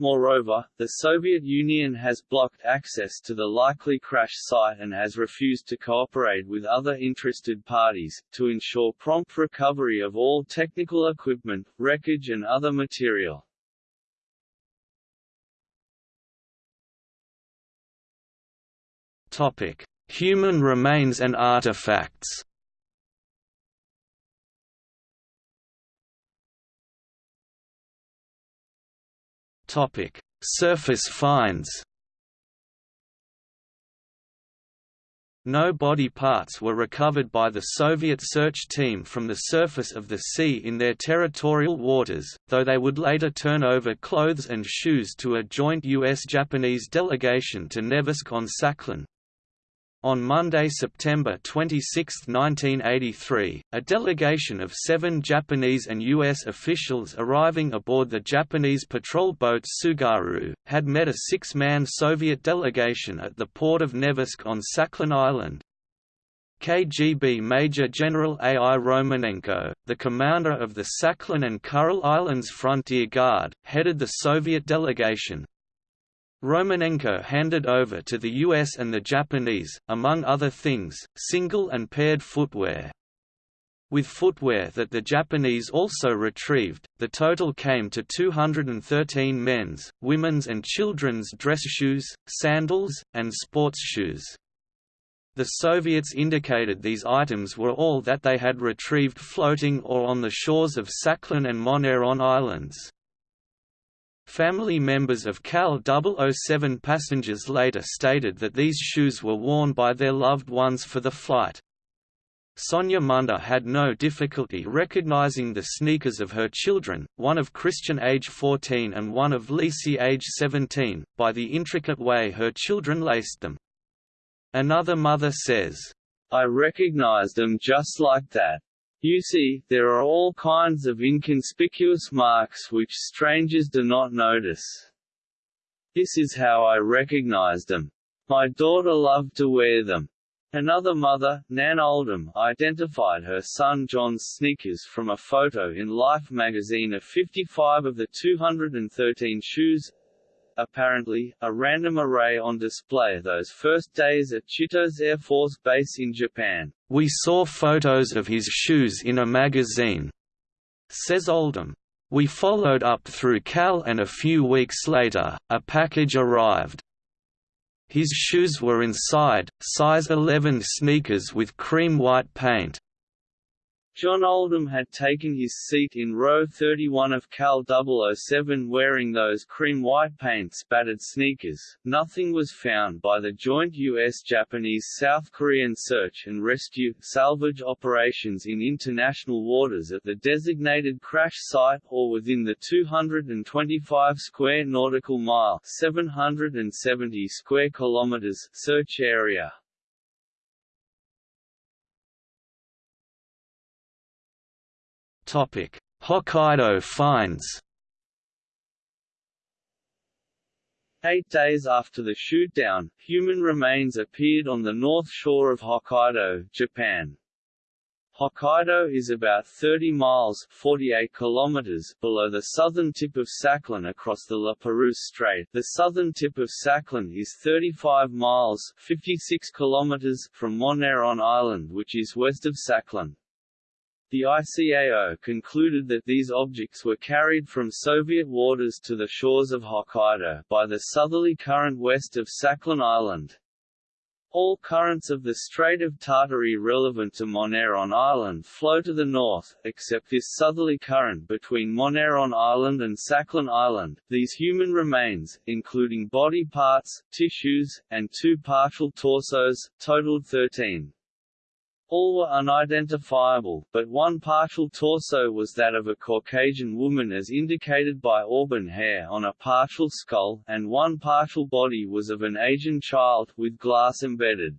Moreover, the Soviet Union has blocked access to the likely crash site and has refused to cooperate with other interested parties, to ensure prompt recovery of all technical equipment, wreckage and other material. Human remains and artifacts Topic: Surface finds. No body parts were recovered by the Soviet search team from the surface of the sea in their territorial waters, though they would later turn over clothes and shoes to a joint U.S.-Japanese delegation to Nevelsk on Sakhalin. On Monday, September 26, 1983, a delegation of seven Japanese and U.S. officials arriving aboard the Japanese patrol boat Tsugaru, had met a six-man Soviet delegation at the port of Nevelsk on Sakhalin Island. KGB Major General A. I. Romanenko, the commander of the Sakhalin and Kuril Islands Frontier Guard, headed the Soviet delegation. Romanenko handed over to the US and the Japanese, among other things, single and paired footwear. With footwear that the Japanese also retrieved, the total came to 213 men's, women's and children's dress shoes, sandals, and sports shoes. The Soviets indicated these items were all that they had retrieved floating or on the shores of Sakhalin and Moneron Islands. Family members of KAL 007 passengers later stated that these shoes were worn by their loved ones for the flight. Sonia Munder had no difficulty recognizing the sneakers of her children, one of Christian age 14 and one of Lisi age 17, by the intricate way her children laced them. Another mother says, I recognized them just like that. You see, there are all kinds of inconspicuous marks which strangers do not notice. This is how I recognized them. My daughter loved to wear them. Another mother, Nan Oldham, identified her son John's sneakers from a photo in Life magazine of 55 of the 213 shoes. Apparently, a random array on display those first days at Chitose Air Force Base in Japan. We saw photos of his shoes in a magazine, says Oldham. We followed up through KAL and a few weeks later, a package arrived. His shoes were inside, size 11 sneakers with cream white paint. John Oldham had taken his seat in row 31 of KAL 007 wearing those cream-white paint-spattered sneakers. Nothing was found by the joint U.S.-Japanese-South Korean search and rescue salvage operations in international waters at the designated crash site or within the 225 square nautical mile 770 square kilometers search area. Hokkaido finds Eight days after the shootdown, human remains appeared on the north shore of Hokkaido, Japan. Hokkaido is about 30 miles 48 kilometers below the southern tip of Sakhalin across the La Perouse Strait. The southern tip of Sakhalin is 35 miles 56 kilometers from Moneron Island which is west of Sakhalin. The ICAO concluded that these objects were carried from Soviet waters to the shores of Hokkaido by the southerly current west of Sakhalin Island. All currents of the Strait of Tartary relevant to Moneron Island flow to the north, except this southerly current between Moneron Island and Sakhalin Island. These human remains, including body parts, tissues, and two partial torsos, totaled 13. All were unidentifiable, but one partial torso was that of a Caucasian woman as indicated by auburn hair on a partial skull, and one partial body was of an Asian child, with glass embedded.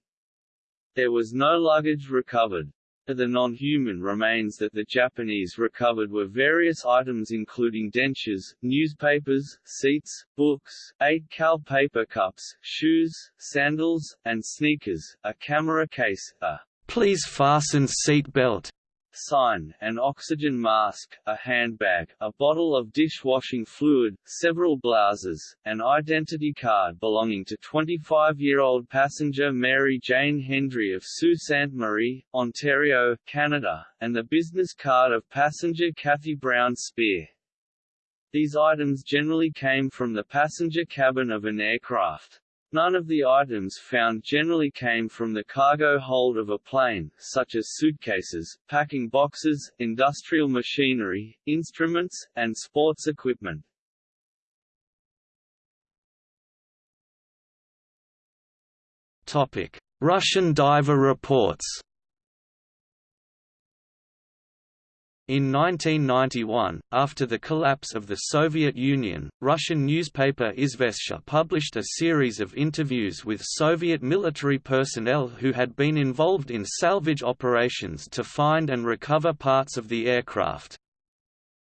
There was no luggage recovered. Of the non-human remains that the Japanese recovered were various items including dentures, newspapers, seats, books, eight KAL paper cups, shoes, sandals, and sneakers, a camera case, a Please fasten seat belt sign, an oxygen mask, a handbag, a bottle of dishwashing fluid, several blouses, an identity card belonging to 25-year-old passenger Mary Jane Hendry of Sault Ste. Marie, Ontario, Canada, and the business card of passenger Kathy Brown Spear. These items generally came from the passenger cabin of an aircraft. None of the items found generally came from the cargo hold of a plane, such as suitcases, packing boxes, industrial machinery, instruments, and sports equipment. Russian diver reports In 1991, after the collapse of the Soviet Union, Russian newspaper Izvestia published a series of interviews with Soviet military personnel who had been involved in salvage operations to find and recover parts of the aircraft.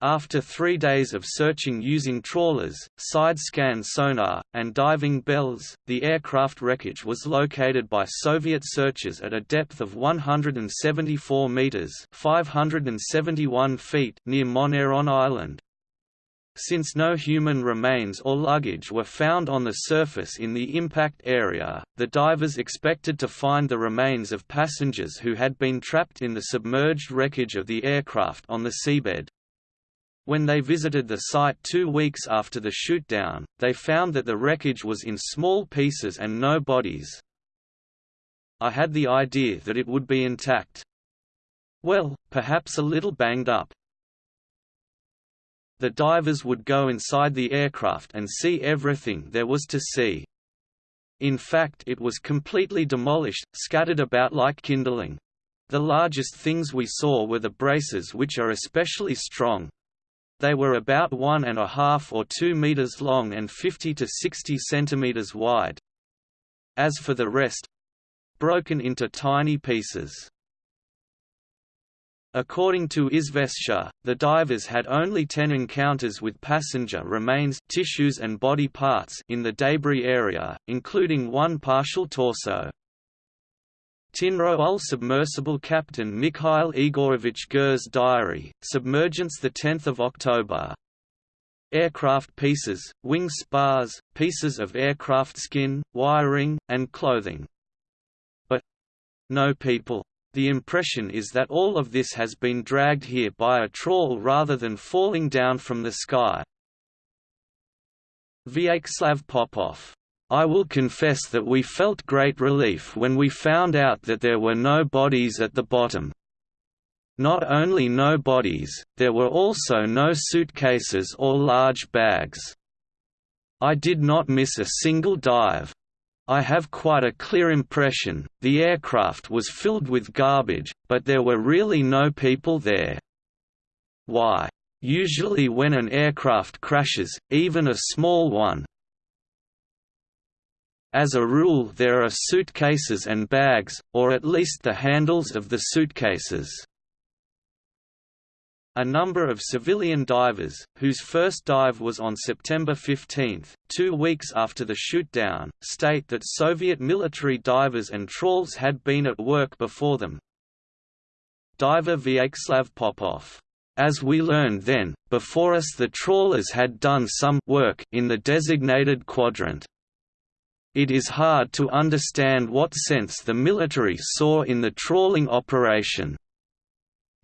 After three days of searching using trawlers, side-scan sonar, and diving bells, the aircraft wreckage was located by Soviet searchers at a depth of 174 meters (571 feet) near Moneron Island. Since no human remains or luggage were found on the surface in the impact area, the divers expected to find the remains of passengers who had been trapped in the submerged wreckage of the aircraft on the seabed. When they visited the site two weeks after the shootdown, they found that the wreckage was in small pieces and no bodies. I had the idea that it would be intact. Well, perhaps a little banged up. The divers would go inside the aircraft and see everything there was to see. In fact it was completely demolished, scattered about like kindling. The largest things we saw were the braces which are especially strong, they were about one and a half or two meters long and 50 to 60 centimeters wide. As for the rest, broken into tiny pieces. According to Izvestia, the divers had only 10 encounters with passenger remains tissues and body parts in the debris area, including one partial torso. Tinro submersible captain Mikhail Igorovich Gur's diary, Submergence 10 October. Aircraft pieces, wing spars, pieces of aircraft skin, wiring, and clothing. But no people. The impression is that all of this has been dragged here by a trawl rather than falling down from the sky. Vyacheslav Popov I will confess that we felt great relief when we found out that there were no bodies at the bottom. Not only no bodies, there were also no suitcases or large bags. I did not miss a single dive. I have quite a clear impression, the aircraft was filled with garbage, but there were really no people there. Why? Usually when an aircraft crashes, even a small one, as a rule there are suitcases and bags, or at least the handles of the suitcases. A number of civilian divers, whose first dive was on September 15, two weeks after the shootdown, state that Soviet military divers and trawls had been at work before them. Diver Vyacheslav Popov as we learned then, before us the trawlers had done some work in the designated quadrant. It is hard to understand what sense the military saw in the trawling operation.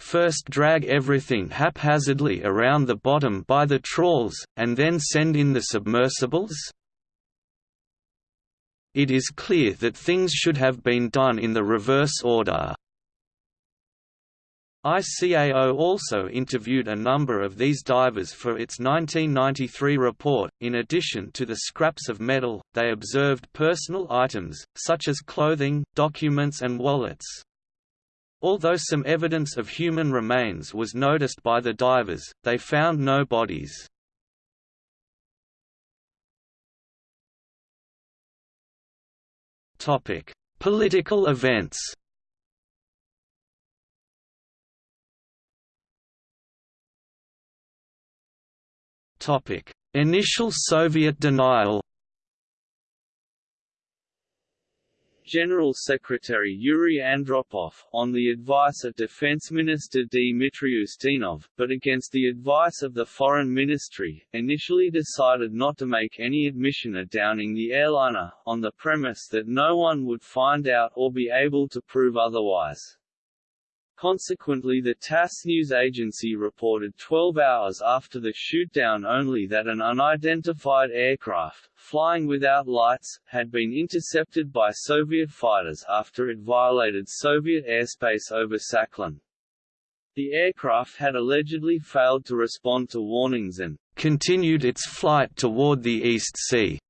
First drag everything haphazardly around the bottom by the trawls, and then send in the submersibles? It is clear that things should have been done in the reverse order. ICAO also interviewed a number of these divers for its 1993 report. In addition to the scraps of metal, they observed personal items, such as clothing, documents, and wallets. Although some evidence of human remains was noticed by the divers, they found no bodies. Political events Initial Soviet denial General Secretary Yuri Andropov, on the advice of Defense Minister Dmitry Ustinov, but against the advice of the Foreign Ministry, initially decided not to make any admission of downing the airliner, on the premise that no one would find out or be able to prove otherwise. Consequently the TASS news agency reported 12 hours after the shootdown only that an unidentified aircraft, flying without lights, had been intercepted by Soviet fighters after it violated Soviet airspace over Sakhalin. The aircraft had allegedly failed to respond to warnings and continued its flight toward the East Sea.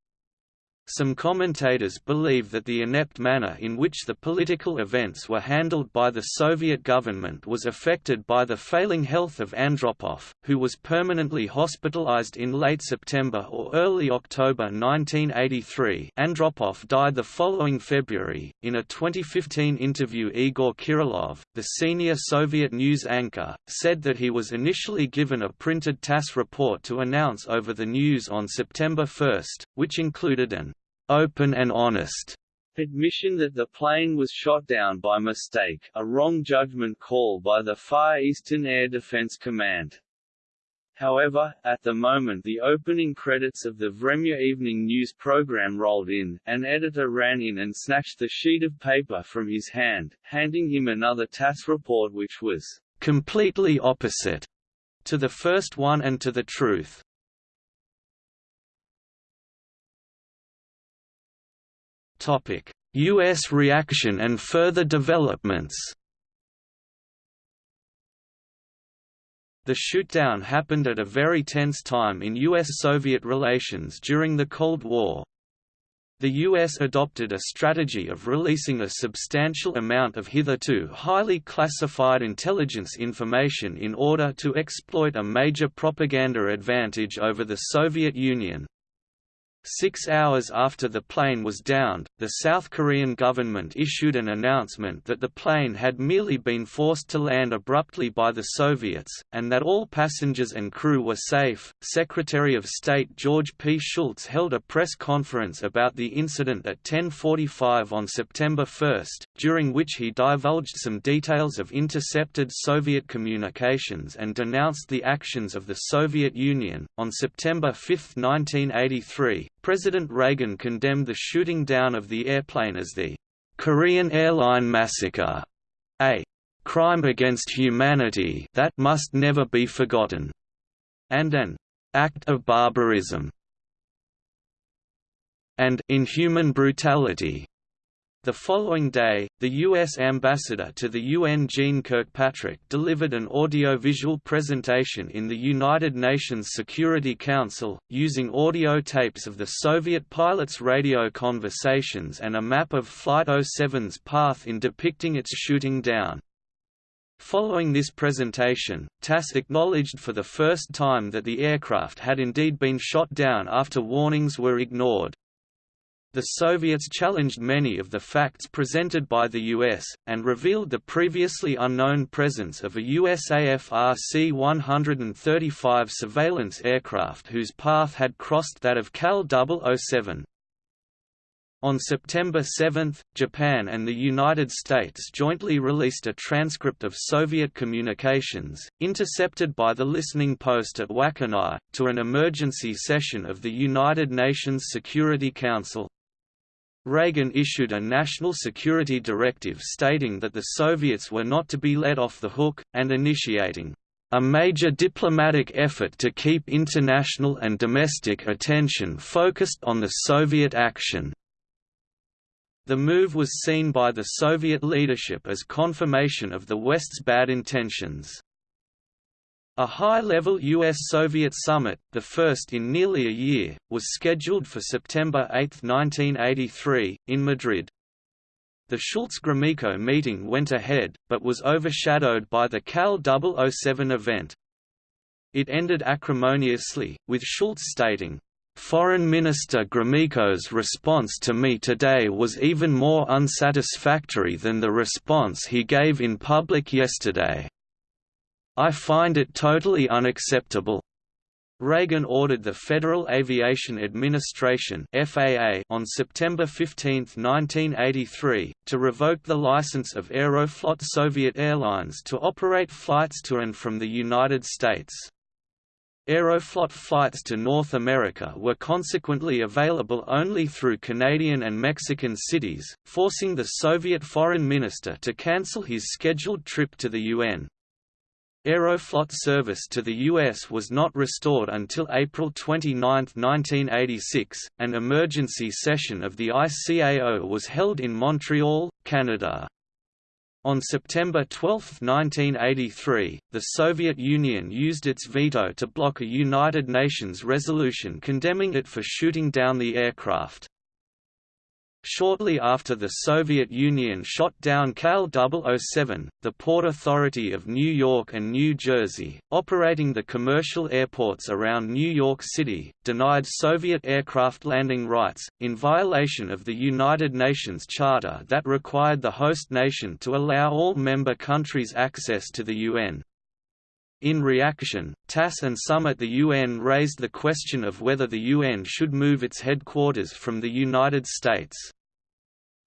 Some commentators believe that the inept manner in which the political events were handled by the Soviet government was affected by the failing health of Andropov, who was permanently hospitalized in late September or early October 1983. Andropov died the following February. In a 2015 interview, Igor Kirillov, the senior Soviet news anchor, said that he was initially given a printed TASS report to announce over the news on September 1, which included an open and honest admission that the plane was shot down by mistake, a wrong judgment call by the Far Eastern Air Defense Command. However, at the moment the opening credits of the Vremya evening news program rolled in, an editor ran in and snatched the sheet of paper from his hand, handing him another TASS report which was completely opposite to the first one and to the truth. U.S. reaction and further developments The shootdown happened at a very tense time in U.S.-Soviet relations during the Cold War. The U.S. adopted a strategy of releasing a substantial amount of hitherto highly classified intelligence information in order to exploit a major propaganda advantage over the Soviet Union, Six hours after the plane was downed, the South Korean government issued an announcement that the plane had merely been forced to land abruptly by the Soviets, and that all passengers and crew were safe. Secretary of State George P. Shultz held a press conference about the incident at 10:45 on September 1, during which he divulged some details of intercepted Soviet communications and denounced the actions of the Soviet Union. On September 5, 1983, President Reagan condemned the shooting down of the airplane as the Korean Airline Massacre, a crime against humanity that must never be forgotten, and an act of barbarism and inhuman brutality the following day, the U.S. ambassador to the UN Jeane Kirkpatrick delivered an audiovisual presentation in the United Nations Security Council, using audio tapes of the Soviet pilots' radio conversations and a map of Flight 07's path in depicting its shooting down. Following this presentation, TASS acknowledged for the first time that the aircraft had indeed been shot down after warnings were ignored. The Soviets challenged many of the facts presented by the US, and revealed the previously unknown presence of a USAF RC-135 surveillance aircraft whose path had crossed that of KAL 007. On September 7, Japan and the United States jointly released a transcript of Soviet communications, intercepted by the listening post at Wakkanai, to an emergency session of the United Nations Security Council. Reagan issued a national security directive stating that the Soviets were not to be let off the hook, and initiating a major diplomatic effort to keep international and domestic attention focused on the Soviet action. The move was seen by the Soviet leadership as confirmation of the West's bad intentions. A high-level US-Soviet summit, the first in nearly a year, was scheduled for September 8, 1983, in Madrid. The Shultz-Gromyko meeting went ahead, but was overshadowed by the KAL 007 event. It ended acrimoniously, with Shultz stating, Foreign Minister Gromyko's response to me today was even more unsatisfactory than the response he gave in public yesterday. I find it totally unacceptable. Reagan ordered the Federal Aviation Administration FAA on September 15, 1983, to revoke the license of Aeroflot Soviet Airlines to operate flights to and from the United States. Aeroflot flights to North America were consequently available only through Canadian and Mexican cities, forcing the Soviet foreign minister to cancel his scheduled trip to the UN. Aeroflot service to the U.S. was not restored until April 29, 1986. An emergency session of the ICAO was held in Montreal, Canada. On September 12, 1983, the Soviet Union used its veto to block a United Nations resolution condemning it for shooting down the aircraft. Shortly after the Soviet Union shot down KAL 007, the Port Authority of New York and New Jersey, operating the commercial airports around New York City, denied Soviet aircraft landing rights, in violation of the United Nations Charter that required the host nation to allow all member countries access to the UN. In reaction, TASS and some at the UN raised the question of whether the UN should move its headquarters from the United States.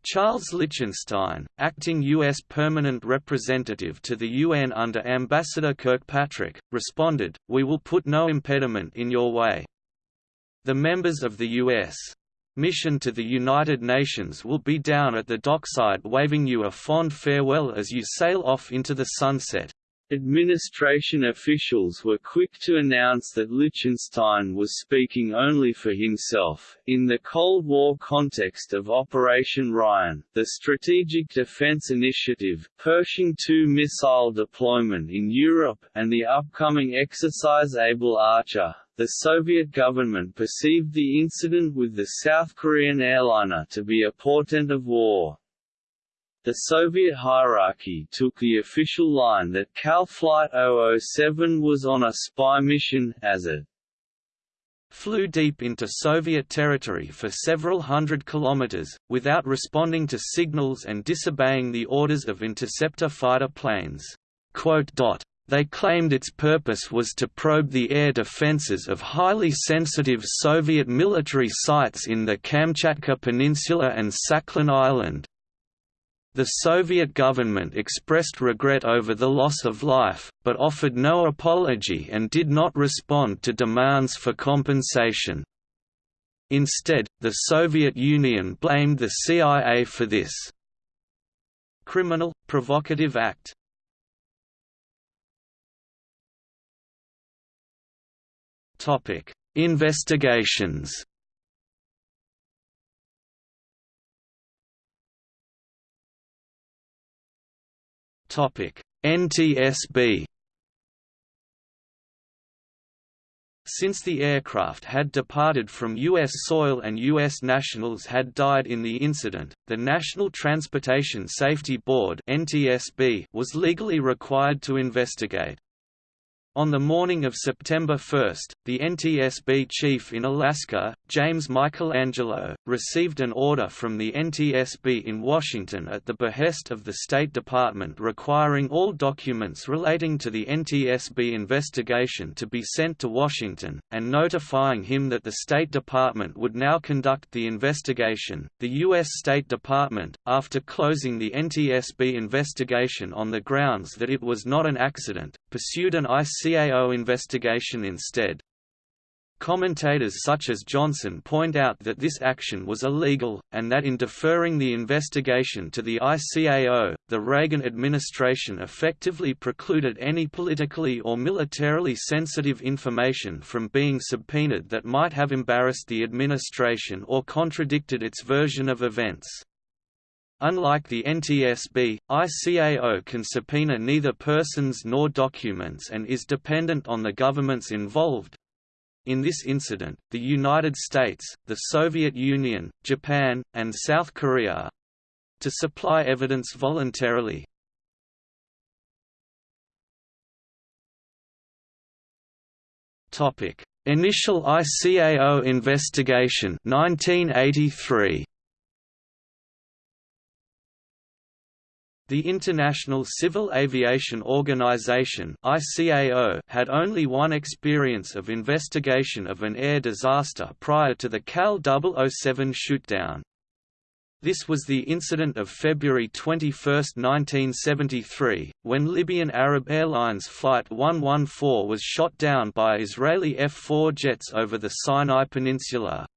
Charles Lichtenstein, acting U.S. permanent representative to the UN under Ambassador Kirkpatrick, responded, We will put no impediment in your way. The members of the U.S. mission to the United Nations will be down at the dockside waving you a fond farewell as you sail off into the sunset. Administration officials were quick to announce that Lichtenstein was speaking only for himself. In the Cold War context of Operation Ryan, the Strategic Defense Initiative, Pershing II missile deployment in Europe, and the upcoming exercise Able Archer, the Soviet government perceived the incident with the South Korean airliner to be a portent of war. The Soviet hierarchy took the official line that KAL Flight 007 was on a spy mission, as it flew deep into Soviet territory for several hundred kilometers, without responding to signals and disobeying the orders of interceptor fighter planes. They claimed its purpose was to probe the air defenses of highly sensitive Soviet military sites in the Kamchatka Peninsula and Sakhalin Island, the Soviet government expressed regret over the loss of life, but offered no apology and did not respond to demands for compensation. Instead, the Soviet Union blamed the CIA for this criminal, provocative act. Investigations NTSB Since the aircraft had departed from U.S. soil and U.S. nationals had died in the incident, the National Transportation Safety Board was legally required to investigate. On the morning of September 1, the NTSB chief in Alaska, James Michelangelo, received an order from the NTSB in Washington at the behest of the State Department requiring all documents relating to the NTSB investigation to be sent to Washington, and notifying him that the State Department would now conduct the investigation. The U.S. State Department, after closing the NTSB investigation on the grounds that it was not an accident, pursued an IC CAO investigation instead. Commentators such as Johnson point out that this action was illegal, and that in deferring the investigation to the ICAO, the Reagan administration effectively precluded any politically or militarily sensitive information from being subpoenaed that might have embarrassed the administration or contradicted its version of events. Unlike the NTSB, ICAO can subpoena neither persons nor documents and is dependent on the governments involved. In this incident, the United States, the Soviet Union, Japan, and South Korea to supply evidence voluntarily. Initial ICAO investigation 1983. The International Civil Aviation Organization had only one experience of investigation of an air disaster prior to the KAL 007 shootdown. This was the incident of February 21, 1973, when Libyan Arab Airlines Flight 114 was shot down by Israeli F-4 jets over the Sinai Peninsula.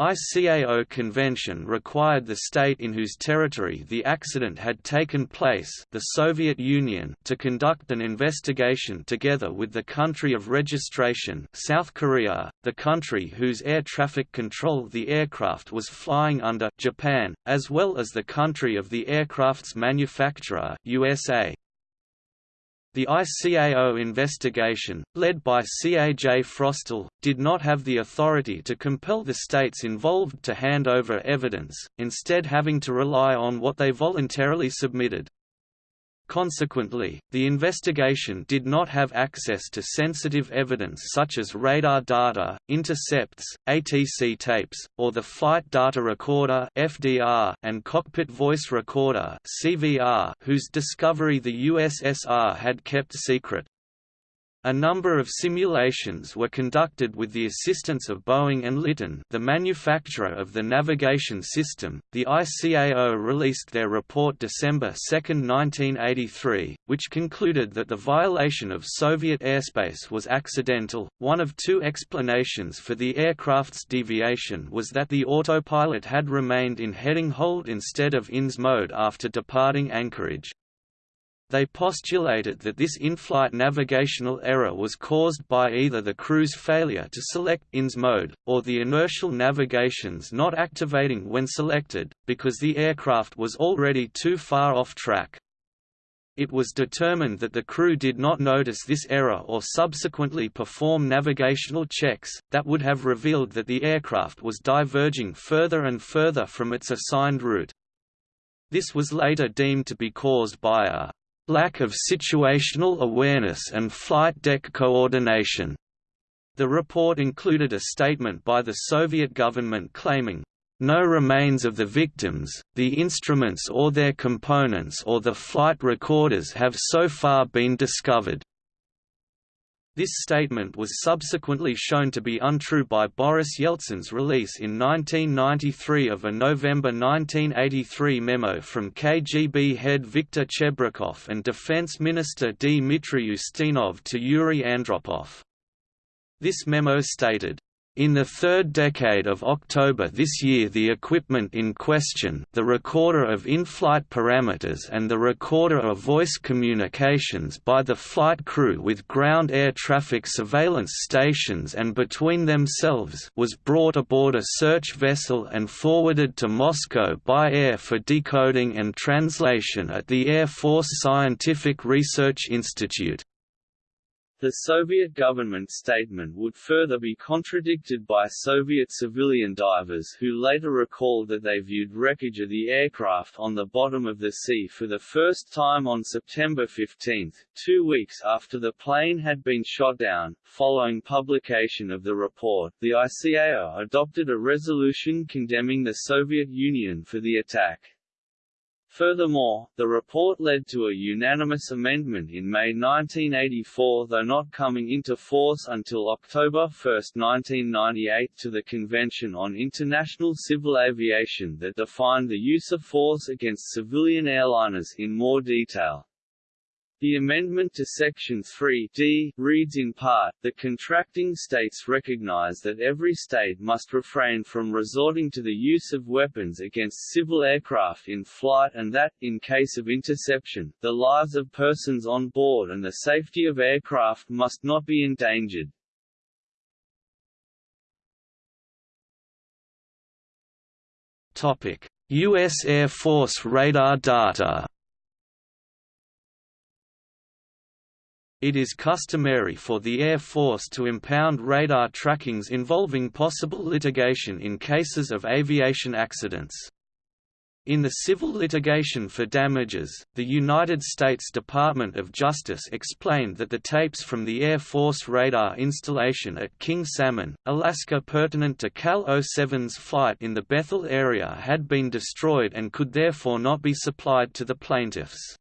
ICAO convention required the state in whose territory the accident had taken place the Soviet Union to conduct an investigation together with the country of registration South Korea, the country whose air traffic control the aircraft was flying under Japan, as well as the country of the aircraft's manufacturer USA. The ICAO investigation, led by Caj Frostell, did not have the authority to compel the states involved to hand over evidence, instead having to rely on what they voluntarily submitted. Consequently, the investigation did not have access to sensitive evidence such as radar data, intercepts, ATC tapes, or the Flight Data Recorder (FDR) and Cockpit Voice Recorder (CVR), whose discovery the USSR had kept secret. A number of simulations were conducted with the assistance of Boeing and Litton, the manufacturer of the navigation system. The ICAO released their report December 2, 1983, which concluded that the violation of Soviet airspace was accidental. One of two explanations for the aircraft's deviation was that the autopilot had remained in heading hold instead of INS mode after departing Anchorage. They postulated that this in-flight navigational error was caused by either the crew's failure to select INS mode, or the inertial navigations not activating when selected, because the aircraft was already too far off track. It was determined that the crew did not notice this error or subsequently perform navigational checks, that would have revealed that the aircraft was diverging further and further from its assigned route. This was later deemed to be caused by a lack of situational awareness and flight deck coordination. The report included a statement by the Soviet government claiming, no remains of the victims, the instruments or their components or the flight recorders have so far been discovered. This statement was subsequently shown to be untrue by Boris Yeltsin's release in 1993 of a November 1983 memo from KGB head Viktor Chebrikov and Defense Minister Dmitry Ustinov to Yuri Andropov. This memo stated, in the third decade of October this year the equipment in question the recorder of in-flight parameters and the recorder of voice communications by the flight crew with ground air traffic surveillance stations and between themselves was brought aboard a search vessel and forwarded to Moscow by air for decoding and translation at the Air Force Scientific Research Institute. The Soviet government statement would further be contradicted by Soviet civilian divers who later recalled that they viewed wreckage of the aircraft on the bottom of the sea for the first time on September 15, two weeks after the plane had been shot down. Following publication of the report, the ICAO adopted a resolution condemning the Soviet Union for the attack. Furthermore, the report led to a unanimous amendment in May 1984 though not coming into force until October 1, 1998 to the Convention on International Civil Aviation that defined the use of force against civilian airliners in more detail. The amendment to Section 3 d reads in part, the contracting states recognize that every state must refrain from resorting to the use of weapons against civil aircraft in flight and that, in case of interception, the lives of persons on board and the safety of aircraft must not be endangered. U.S. Air Force radar data It is customary for the Air Force to impound radar trackings involving possible litigation in cases of aviation accidents. In the civil litigation for damages, the United States Department of Justice explained that the tapes from the Air Force radar installation at King Salmon, Alaska pertinent to KAL 07's flight in the Bethel area had been destroyed and could therefore not be supplied to the plaintiffs.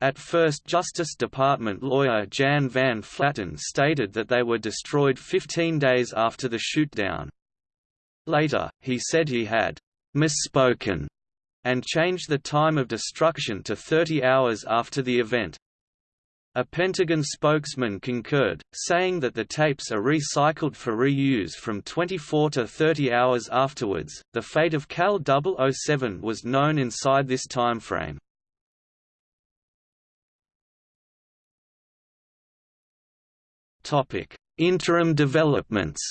At first Justice Department lawyer Jan Van Flatern stated that they were destroyed 15 days after the shootdown. Later, he said he had «misspoken» and changed the time of destruction to 30 hours after the event. A Pentagon spokesman concurred, saying that the tapes are recycled for reuse from 24 to 30 hours afterwards. The fate of KAL 007 was known inside this timeframe. Topic: Interim developments.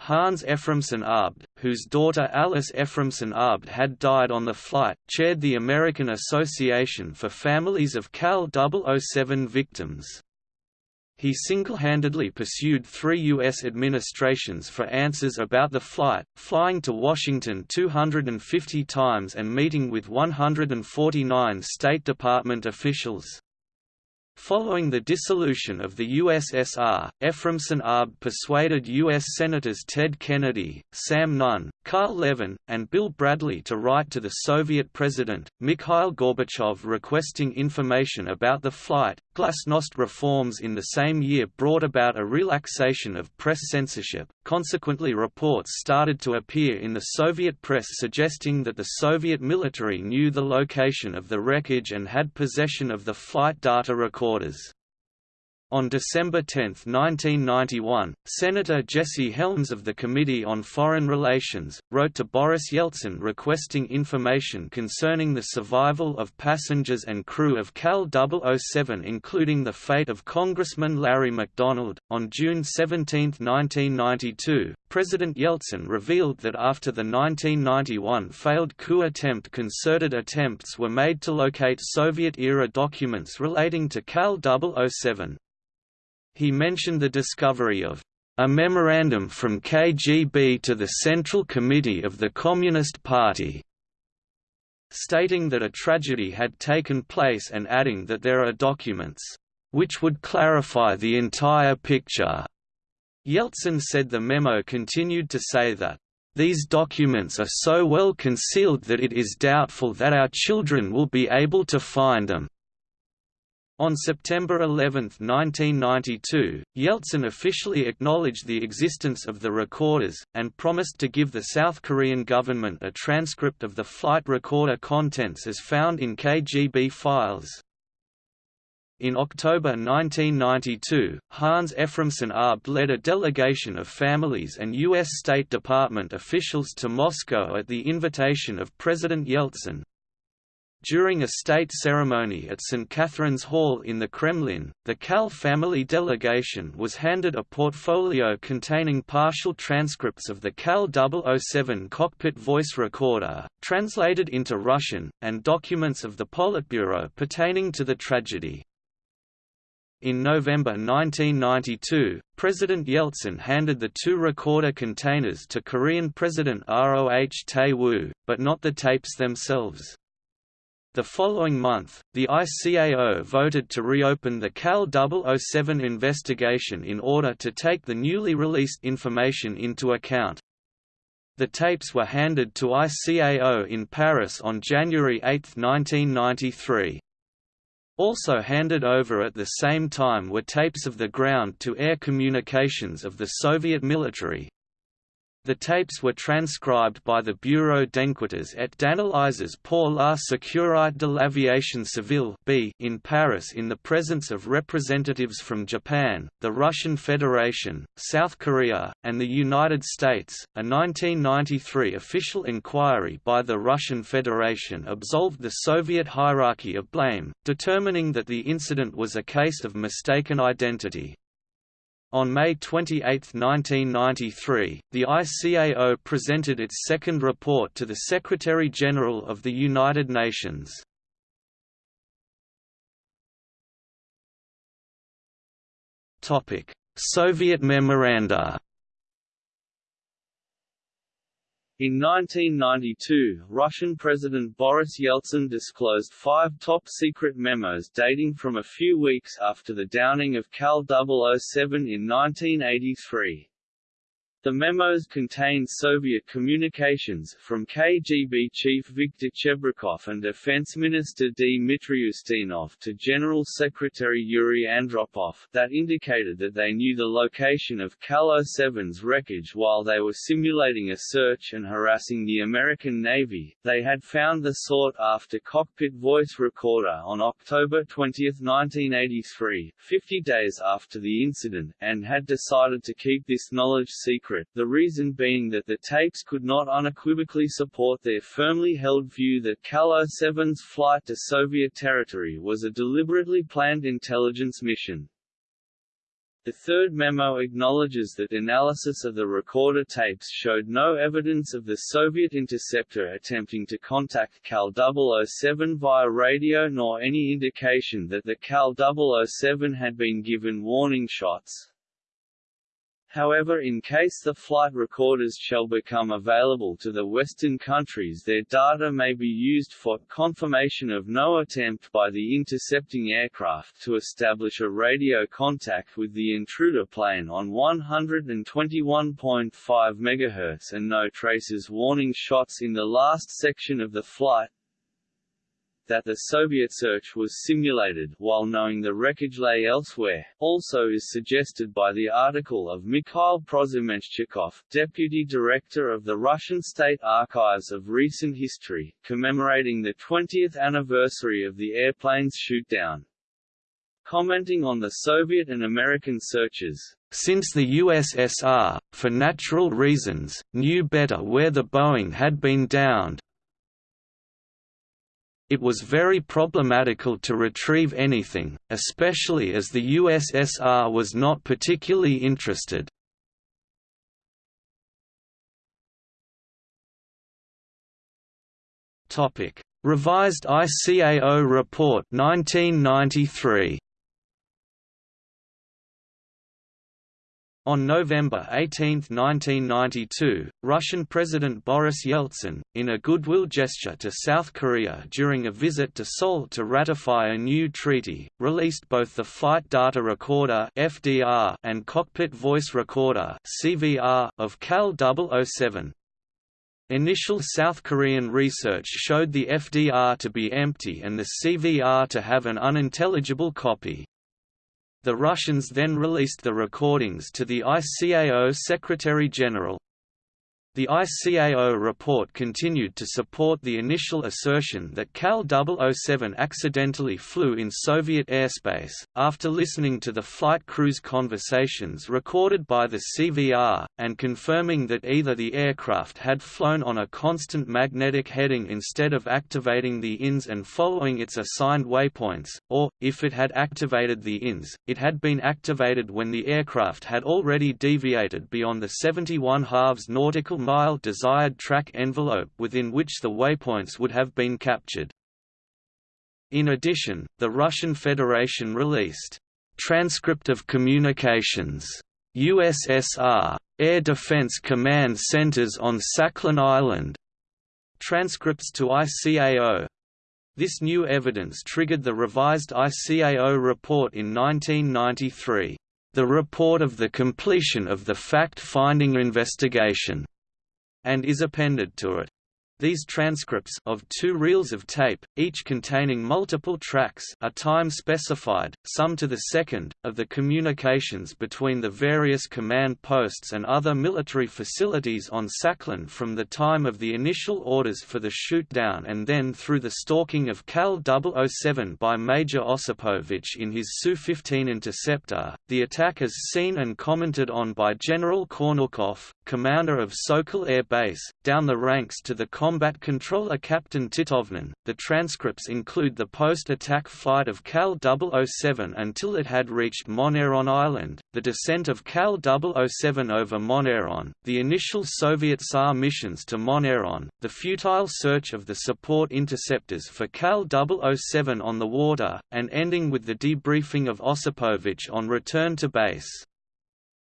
Hans Ephraimson-Abt, whose daughter Alice Ephraimson-Abt had died on the flight, chaired the American Association for Families of KAL 007 Victims. He single-handedly pursued three U.S. administrations for answers about the flight, flying to Washington 250 times and meeting with 149 State Department officials. Following the dissolution of the USSR, Ephraimson-Abt persuaded U.S. Senators Ted Kennedy, Sam Nunn, Carl Levin, and Bill Bradley to write to the Soviet President, Mikhail Gorbachev requesting information about the flight. Glasnost reforms in the same year brought about a relaxation of press censorship, consequently reports started to appear in the Soviet press suggesting that the Soviet military knew the location of the wreckage and had possession of the flight data recorders. On December 10, 1991, Senator Jesse Helms of the Committee on Foreign Relations, wrote to Boris Yeltsin requesting information concerning the survival of passengers and crew of KAL 007 including the fate of Congressman Larry McDonald. On June 17, 1992, President Yeltsin revealed that after the 1991 failed coup attempt concerted attempts were made to locate Soviet-era documents relating to KAL 007. He mentioned the discovery of a memorandum from KGB to the Central Committee of the Communist Party, stating that a tragedy had taken place and adding that there are documents, which would clarify the entire picture. Yeltsin said the memo continued to say that, these documents are so well concealed that it is doubtful that our children will be able to find them. On September 11, 1992, Yeltsin officially acknowledged the existence of the recorders, and promised to give the South Korean government a transcript of the flight recorder contents as found in KGB files. In October 1992, Hans Ephraimson-Abt led a delegation of families and U.S. State Department officials to Moscow at the invitation of President Yeltsin, during a state ceremony at St. Catherine's Hall in the Kremlin, the KAL family delegation was handed a portfolio containing partial transcripts of the KAL 007 cockpit voice recorder, translated into Russian, and documents of the Politburo pertaining to the tragedy. In November 1992, President Yeltsin handed the two recorder containers to Korean President Roh Tae-woo, but not the tapes themselves. The following month, the ICAO voted to reopen the KAL 007 investigation in order to take the newly released information into account. The tapes were handed to ICAO in Paris on January 8, 1993. Also handed over at the same time were tapes of the ground-to-air communications of the Soviet military, the tapes were transcribed by the Bureau d'enquêtes et d'analyses pour la sécurité de l'aviation civile in Paris in the presence of representatives from Japan, the Russian Federation, South Korea, and the United States. A 1993 official inquiry by the Russian Federation absolved the Soviet hierarchy of blame, determining that the incident was a case of mistaken identity. On May 28, 1993, the ICAO presented its second report to the Secretary-General of the United Nations. Soviet memoranda In 1992, Russian President Boris Yeltsin disclosed five top-secret memos dating from a few weeks after the downing of KAL 007 in 1983. The memos contained Soviet communications from KGB Chief Viktor Chebrikov and Defense Minister Dmitry Ustinov to General Secretary Yuri Andropov that indicated that they knew the location of KAL 07's wreckage while they were simulating a search and harassing the American Navy. They had found the sought-after cockpit voice recorder on October 20, 1983, 50 days after the incident, and had decided to keep this knowledge secret secret, the reason being that the tapes could not unequivocally support their firmly held view that KAL 07's flight to Soviet territory was a deliberately planned intelligence mission. The third memo acknowledges that analysis of the recorder tapes showed no evidence of the Soviet interceptor attempting to contact KAL 007 via radio nor any indication that the KAL 007 had been given warning shots. However in case the flight recorders shall become available to the Western countries their data may be used for confirmation of no attempt by the intercepting aircraft to establish a radio contact with the intruder plane on 121.5 MHz and no traces warning shots in the last section of the flight, that the Soviet search was simulated while knowing the wreckage lay elsewhere, also is suggested by the article of Mikhail Prozumenshchikov, deputy director of the Russian State Archives of Recent History, commemorating the 20th anniversary of the airplane's shootdown. Commenting on the Soviet and American searches, since the USSR, for natural reasons, knew better where the Boeing had been downed, it was very problematical to retrieve anything, especially as the USSR was not particularly interested. Revised ICAO Report 1993 On November 18, 1992, Russian President Boris Yeltsin, in a goodwill gesture to South Korea during a visit to Seoul to ratify a new treaty, released both the Flight Data Recorder (FDR) and Cockpit Voice Recorder (CVR) of KAL 007. Initial South Korean research showed the FDR to be empty and the CVR to have an unintelligible copy. The Russians then released the recordings to the ICAO Secretary-General. The ICAO report continued to support the initial assertion that KAL 007 accidentally flew in Soviet airspace, after listening to the flight crew's conversations recorded by the CVR, and confirming that either the aircraft had flown on a constant magnetic heading instead of activating the INS and following its assigned waypoints, or, if it had activated the INS, it had been activated when the aircraft had already deviated beyond the 71 halves nautical Mm-hmm. mile desired track envelope within which the waypoints would have been captured. In addition, the Russian Federation released Transcript of Communications USSR Air Defense Command Centers on Sakhalin Island transcripts to ICAO. This new evidence triggered the revised ICAO report in 1993, the report of the completion of the fact-finding investigation and is appended to it. These transcripts of two reels of tape, each containing multiple tracks are time-specified, some to the second, of the communications between the various command posts and other military facilities on Sakhalin from the time of the initial orders for the shoot-down and then through the stalking of KAL 007 by Major Osipovich in his Su-15 interceptor. The attack as seen and commented on by General Kornukov, commander of Sokol Air Base, down the ranks to the combat controller Captain Titovnin. The transcripts include the post-attack flight of KAL 007 until it had reached Moneron Island, the descent of KAL 007 over Moneron, the initial Soviet SAR missions to Moneron, the futile search of the support interceptors for KAL 007 on the water, and ending with the debriefing of Osipovich on return to base.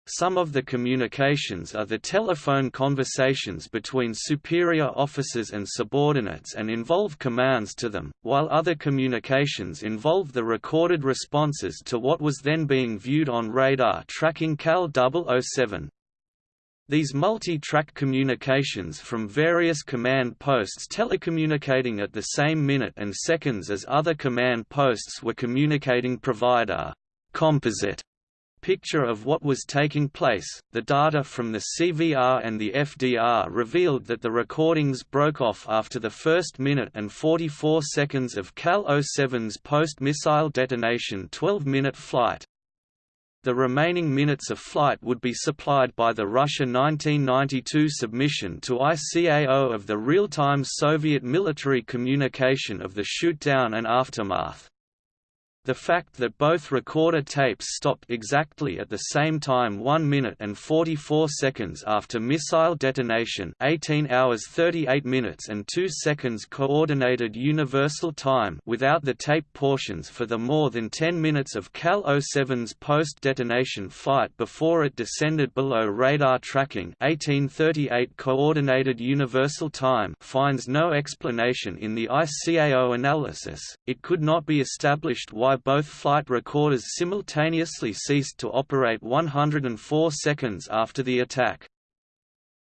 Some of the communications are the telephone conversations between superior officers and subordinates and involve commands to them, while other communications involve the recorded responses to what was then being viewed on radar tracking KAL 007. These multi-track communications from various command posts telecommunicating at the same minute and seconds as other command posts were communicating provider composite picture of what was taking place. The data from the CVR and the FDR revealed that the recordings broke off after the first minute and 44 seconds of KAL 07's post-missile detonation 12-minute flight. The remaining minutes of flight would be supplied by the Russia 1992 submission to ICAO of the real-time Soviet military communication of the shootdown and aftermath. The fact that both recorder tapes stopped exactly at the same time 1 minute and 44 seconds after missile detonation 18 hours 38 minutes and 2 seconds Coordinated Universal Time without the tape portions for the more than 10 minutes of KAL 07's post-detonation flight before it descended below radar tracking 1838 Coordinated Universal Time finds no explanation in the ICAO analysis, it could not be established why both flight recorders simultaneously ceased to operate 104 seconds after the attack.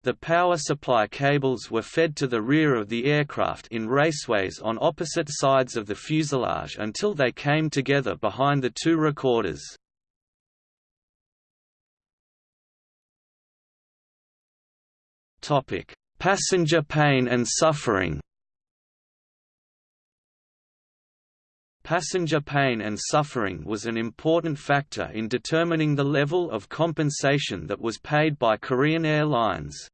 The power supply cables were fed to the rear of the aircraft in raceways on opposite sides of the fuselage until they came together behind the two recorders. Passenger pain and suffering Passenger pain and suffering was an important factor in determining the level of compensation that was paid by Korean Airlines.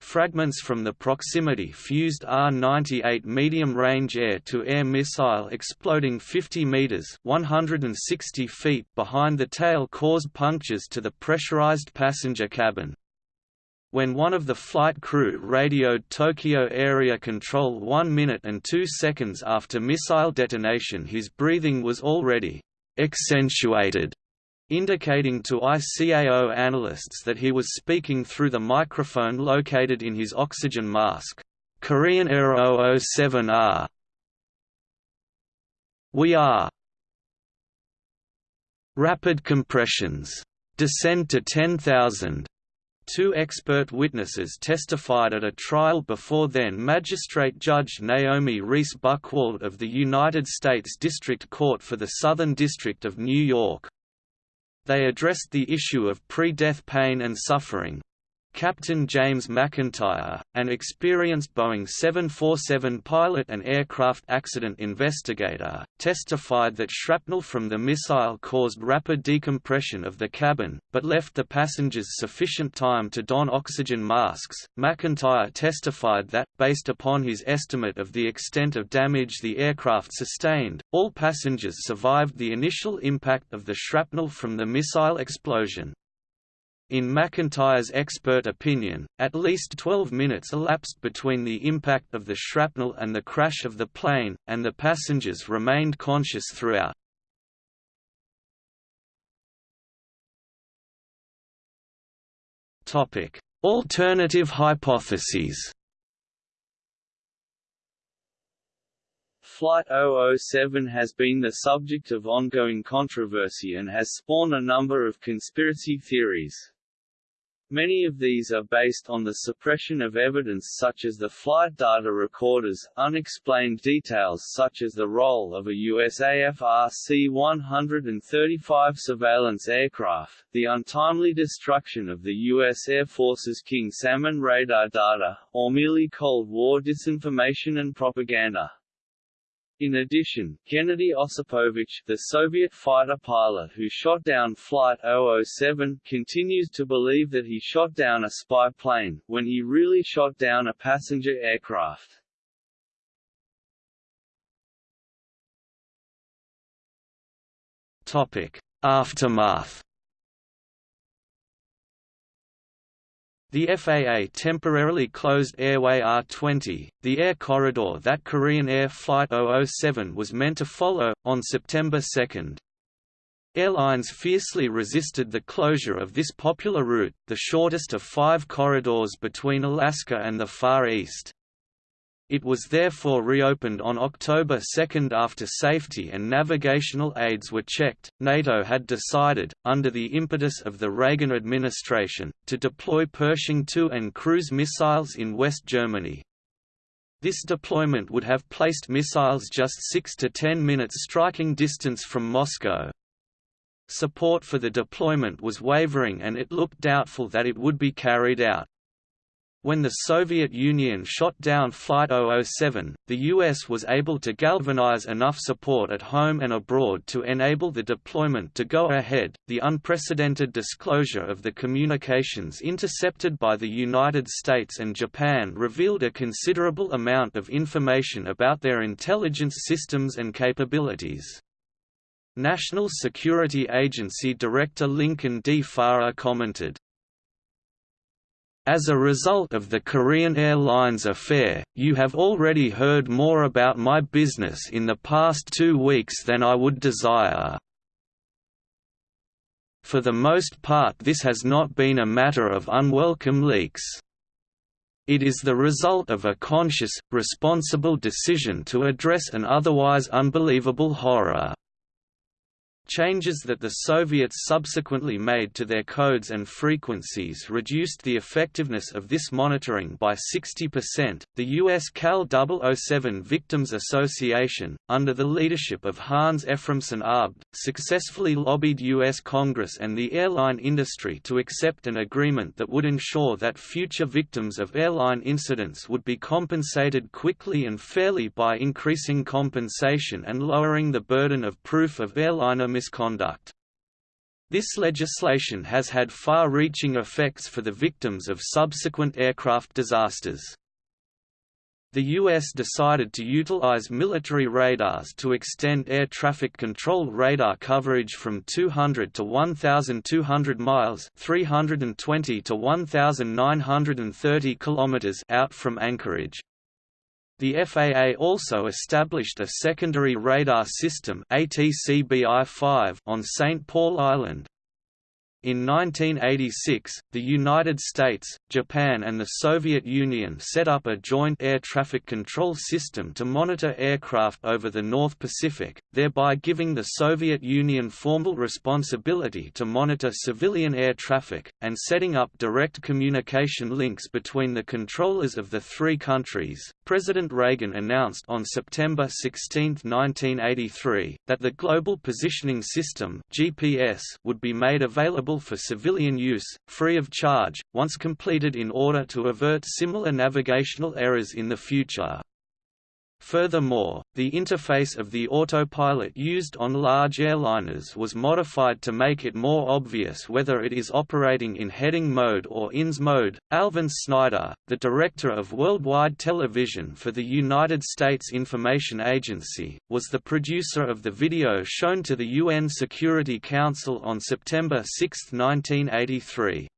Fragments from the proximity-fused R-98 medium-range air-to-air missile exploding 50 meters (160 feet) behind the tail caused punctures to the pressurized passenger cabin. When one of the flight crew radioed Tokyo Area Control 1 minute and 2 seconds after missile detonation his breathing was already «accentuated», indicating to ICAO analysts that he was speaking through the microphone located in his oxygen mask. Korean Air 007R We are Rapid compressions. Descend to 10,000 Two expert witnesses testified at a trial before then Magistrate Judge Naomi Reice Buchwald of the United States District Court for the Southern District of New York. They addressed the issue of pre-death pain and suffering, Captain James McIntyre, an experienced Boeing 747 pilot and aircraft accident investigator, testified that shrapnel from the missile caused rapid decompression of the cabin, but left the passengers sufficient time to don oxygen masks. McIntyre testified that, based upon his estimate of the extent of damage the aircraft sustained, all passengers survived the initial impact of the shrapnel from the missile explosion. In McIntyre's expert opinion, at least 12 minutes elapsed between the impact of the shrapnel and the crash of the plane, and the passengers remained conscious throughout. Alternative hypotheses Flight 007 has been the subject of ongoing controversy and has spawned a number of conspiracy theories. Many of these are based on the suppression of evidence such as the flight data recorders, unexplained details such as the role of a USAF RC-135 surveillance aircraft, the untimely destruction of the U.S. Air Force's King Salmon radar data, or merely Cold War disinformation and propaganda. In addition, Gennady Osipovich, the Soviet fighter pilot who shot down Flight 007, continues to believe that he shot down a spy plane, when he really shot down a passenger aircraft. Aftermath The FAA temporarily closed Airway R20, the air corridor that Korean Air Flight 007 was meant to follow, on September 2. Airlines fiercely resisted the closure of this popular route, the shortest of five corridors between Alaska and the Far East. It was therefore reopened on October 2 after safety and navigational aids were checked. NATO had decided, under the impetus of the Reagan administration, to deploy Pershing II and cruise missiles in West Germany. This deployment would have placed missiles just 6 to 10 minutes striking distance from Moscow. Support for the deployment was wavering and it looked doubtful that it would be carried out. When the Soviet Union shot down Flight 007, the US was able to galvanize enough support at home and abroad to enable the deployment to go ahead. The unprecedented disclosure of the communications intercepted by the United States and Japan revealed a considerable amount of information about their intelligence systems and capabilities. National Security Agency Director Lincoln D. Faurer commented, as a result of the Korean Airlines affair, you have already heard more about my business in the past two weeks than I would desire. For the most part this has not been a matter of unwelcome leaks. It is the result of a conscious, responsible decision to address an otherwise unbelievable horror. Changes that the Soviets subsequently made to their codes and frequencies reduced the effectiveness of this monitoring by 60%. The US KAL 007 Victims Association, under the leadership of Hans Ephraimson-Abt, successfully lobbied US Congress and the airline industry to accept an agreement that would ensure that future victims of airline incidents would be compensated quickly and fairly by increasing compensation and lowering the burden of proof of airliner misconduct. This legislation has had far-reaching effects for the victims of subsequent aircraft disasters. The U.S. decided to utilize military radars to extend air traffic control radar coverage from 200 to 1,200 miles 320 to 1,930 kilometers out from Anchorage. The FAA also established a secondary radar system ATCBI-5 on St. Paul Island, in 1986, the United States, Japan and the Soviet Union set up a joint air traffic control system to monitor aircraft over the North Pacific, thereby giving the Soviet Union formal responsibility to monitor civilian air traffic, and setting up direct communication links between the controllers of the three countries. President Reagan announced on September 16, 1983, that the Global Positioning System (GPS) would be made available for civilian use, free of charge, once completed in order to avert similar navigational errors in the future. Furthermore, the interface of the autopilot used on large airliners was modified to make it more obvious whether it is operating in heading mode or INS mode. Alvin Snyder, the director of worldwide television for the United States Information Agency, was the producer of the video shown to the UN Security Council on September 6, 1983.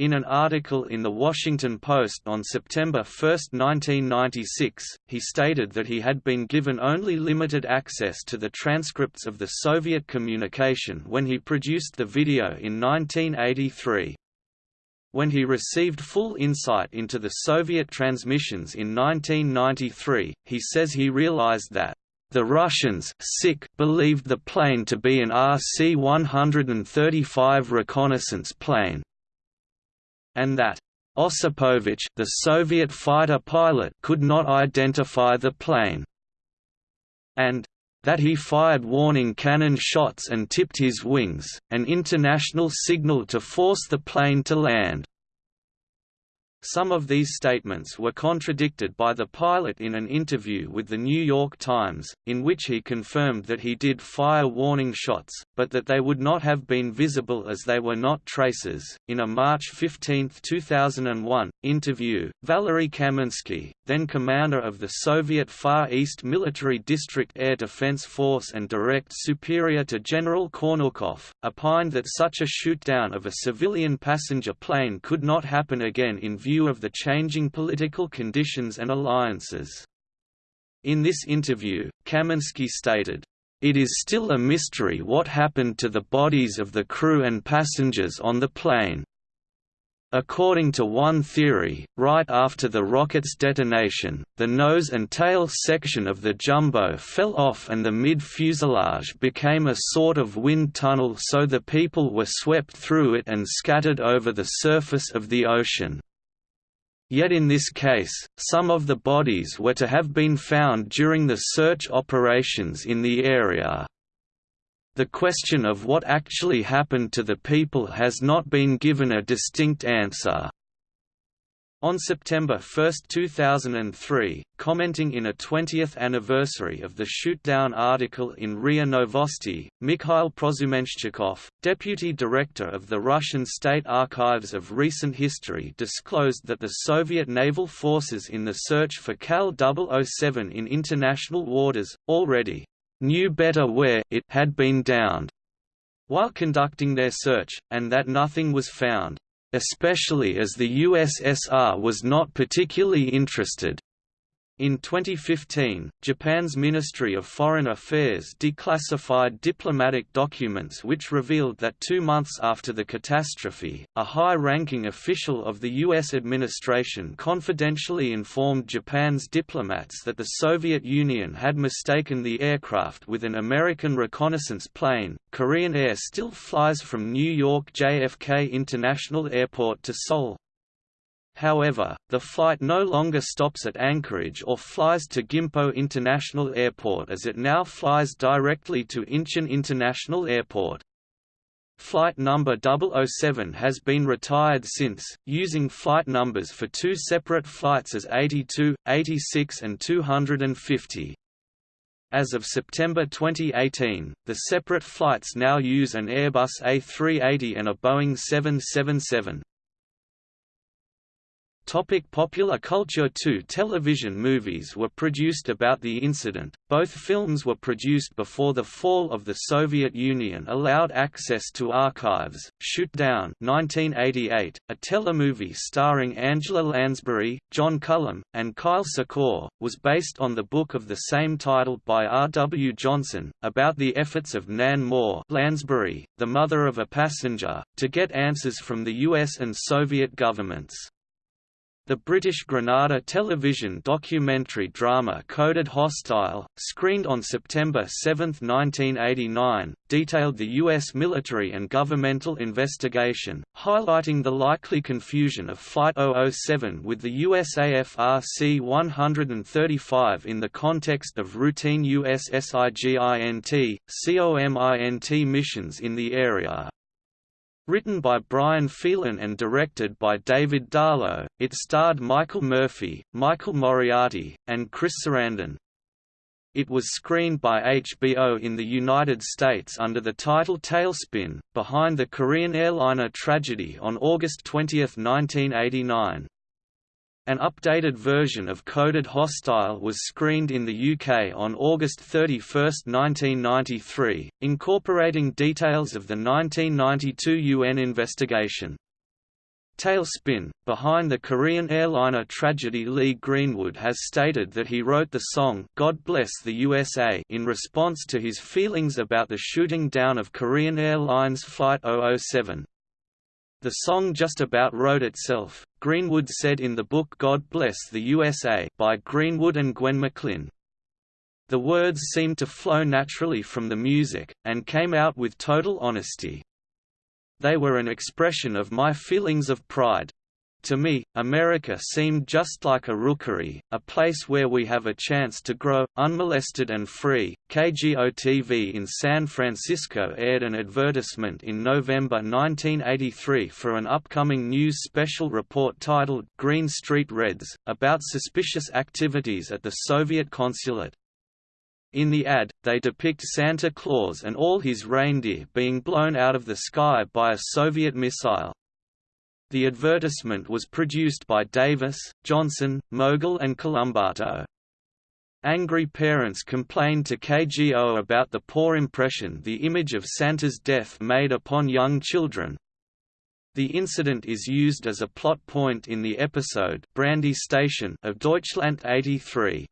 In an article in The Washington Post on September 1, 1996, he stated that he had been given only limited access to the transcripts of the Soviet communication when he produced the video in 1983. When he received full insight into the Soviet transmissions in 1993, he says he realized that the Russians sick believed the plane to be an RC-135 reconnaissance plane, and that Osipovich the Soviet fighter pilot could not identify the plane, and that he fired warning cannon shots and tipped his wings, an international signal to force the plane to land. Some of these statements were contradicted by the pilot in an interview with the New York Times, in which he confirmed that he did fire warning shots, but that they would not have been visible as they were not traces. In a March 15, 2001, interview, Valery Kaminsky, then commander of the Soviet Far East Military District Air Defense Force and direct superior to General Kornukov, opined that such a shootdown of a civilian passenger plane could not happen again in view of the changing political conditions and alliances. In this interview, Kaminsky stated, it is still a mystery what happened to the bodies of the crew and passengers on the plane. According to one theory, right after the rocket's detonation, the nose and tail section of the jumbo fell off and the mid-fuselage became a sort of wind tunnel so the people were swept through it and scattered over the surface of the ocean. Yet in this case, some of the bodies were to have been found during the search operations in the area. The question of what actually happened to the people has not been given a distinct answer. On September 1, 2003, commenting in a 20th anniversary of the shootdown article in RIA Novosti, Mikhail Prozumenshchikov, deputy director of the Russian State Archives of Recent History disclosed that the Soviet naval forces in the search for KAL 007 in international waters, already knew better where it had been downed while conducting their search, and that nothing was found, especially as the USSR was not particularly interested. In 2015, Japan's Ministry of Foreign Affairs declassified diplomatic documents which revealed that two months after the catastrophe, a high-ranking official of the U.S. administration confidentially informed Japan's diplomats that the Soviet Union had mistaken the aircraft with an American reconnaissance plane. Korean Air still flies from New York JFK International Airport to Seoul, However, the flight no longer stops at Anchorage or flies to Gimpo International Airport as it now flies directly to Incheon International Airport. Flight number 007 has been retired since, using flight numbers for two separate flights as 82, 86 and 250. As of September 2018, the separate flights now use an Airbus A380 and a Boeing 777. Topic popular culture Two television movies were produced about the incident, both films were produced before the fall of the Soviet Union allowed access to archives. Shootdown 1988, a telemovie starring Angela Lansbury, John Cullum, and Kyle Secor, was based on the book of the same title by R. W. Johnson, about the efforts of Nan Moore Lansbury, the mother of a passenger, to get answers from the US and Soviet governments. The British Granada television documentary drama Coded Hostile, screened on September 7, 1989, detailed the U.S. military and governmental investigation, highlighting the likely confusion of Flight 007 with the USAF C-135 in the context of routine USSIGINT, COMINT missions in the area. Written by Brian Phelan and directed by David Darlow, it starred Michael Murphy, Michael Moriarty, and Chris Sarandon. It was screened by HBO in the United States under the title Tailspin, behind the Korean airliner tragedy on August 20, 1989. An updated version of Coded Hostile was screened in the UK on August 31, 1993, incorporating details of the 1992 UN investigation. Tailspin, behind the Korean airliner tragedy Lee Greenwood has stated that he wrote the song God Bless the USA in response to his feelings about the shooting down of Korean Airlines Flight 007. The song just about wrote itself, Greenwood said in the book God Bless the USA by Greenwood and Gwen McLin. The words seemed to flow naturally from the music, and came out with total honesty. They were an expression of my feelings of pride, to me, America seemed just like a rookery, a place where we have a chance to grow, unmolested and free. KGO-TV in San Francisco aired an advertisement in November 1983 for an upcoming news special report titled Green Street Reds, about suspicious activities at the Soviet consulate. In the ad, they depict Santa Claus and all his reindeer being blown out of the sky by a Soviet missile. The advertisement was produced by Davis, Johnson, Mogul and Colombatto. Angry parents complained to KGO about the poor impression the image of Santa's death made upon young children. The incident is used as a plot point in the episode Brandy Station of Deutschland 83.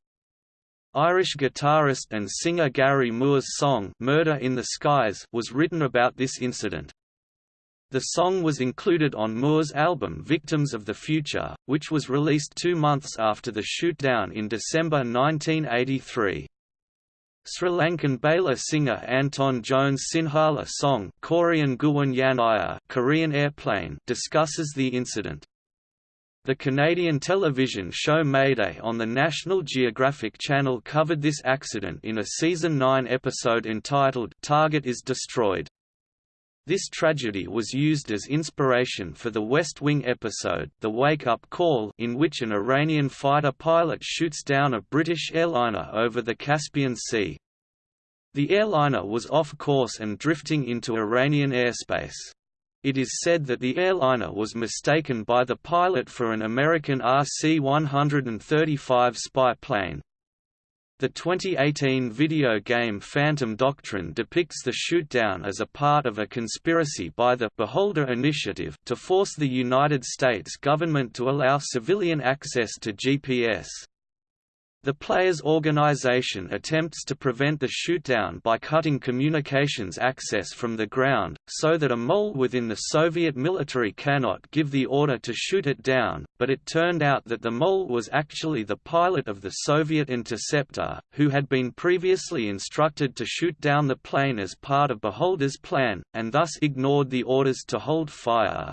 Irish guitarist and singer Gary Moore's song Murder in the Skies was written about this incident. The song was included on Moore's album Victims of the Future, which was released two months after the shootdown in December 1983. Sri Lankan baila singer Anton Jones Sinhala song Korean Yanaya Korean Airplane discusses the incident. The Canadian television show Mayday on the National Geographic Channel covered this accident in a season 9 episode entitled Target is Destroyed. This tragedy was used as inspiration for the West Wing episode The Wake Up Call in which an Iranian fighter pilot shoots down a British airliner over the Caspian Sea. The airliner was off course and drifting into Iranian airspace. It is said that the airliner was mistaken by the pilot for an American RC-135 spy plane. The 2018 video game Phantom Doctrine depicts the shootdown as a part of a conspiracy by the Beholder Initiative to force the United States government to allow civilian access to GPS. The player's organization attempts to prevent the shootdown by cutting communications access from the ground, so that a mole within the Soviet military cannot give the order to shoot it down, but it turned out that the mole was actually the pilot of the Soviet interceptor, who had been previously instructed to shoot down the plane as part of Beholder's plan, and thus ignored the orders to hold fire.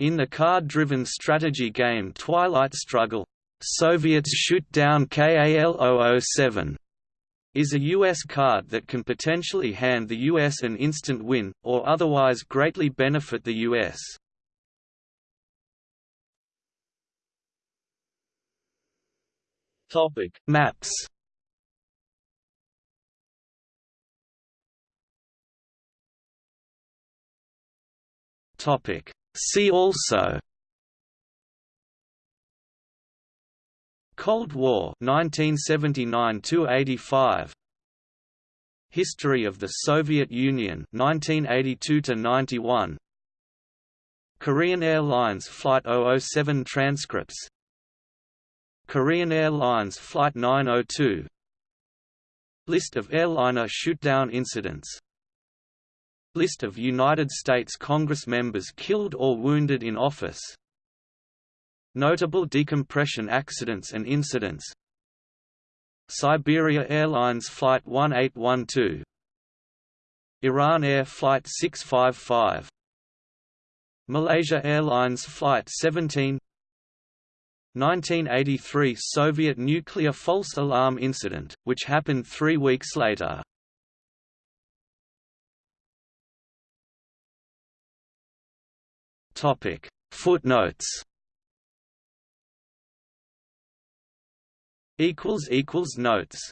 In the card-driven strategy game Twilight Struggle, Soviets shoot down KAL-007 is a U.S. card that can potentially hand the U.S. an instant win, or otherwise greatly benefit the U.S. Topic: Maps. Topic: See also Cold War 1979 85 History of the Soviet Union 1982 91 Korean Airlines Flight 007 transcripts. Korean Airlines Flight 902 List of airliner shootdown incidents. List of United States Congress members killed or wounded in office Notable decompression accidents and incidents. Siberia Airlines Flight 1812 Iran Air Flight 655 Malaysia Airlines Flight 17 1983 Soviet nuclear false alarm incident, which happened three weeks later. Footnotes notes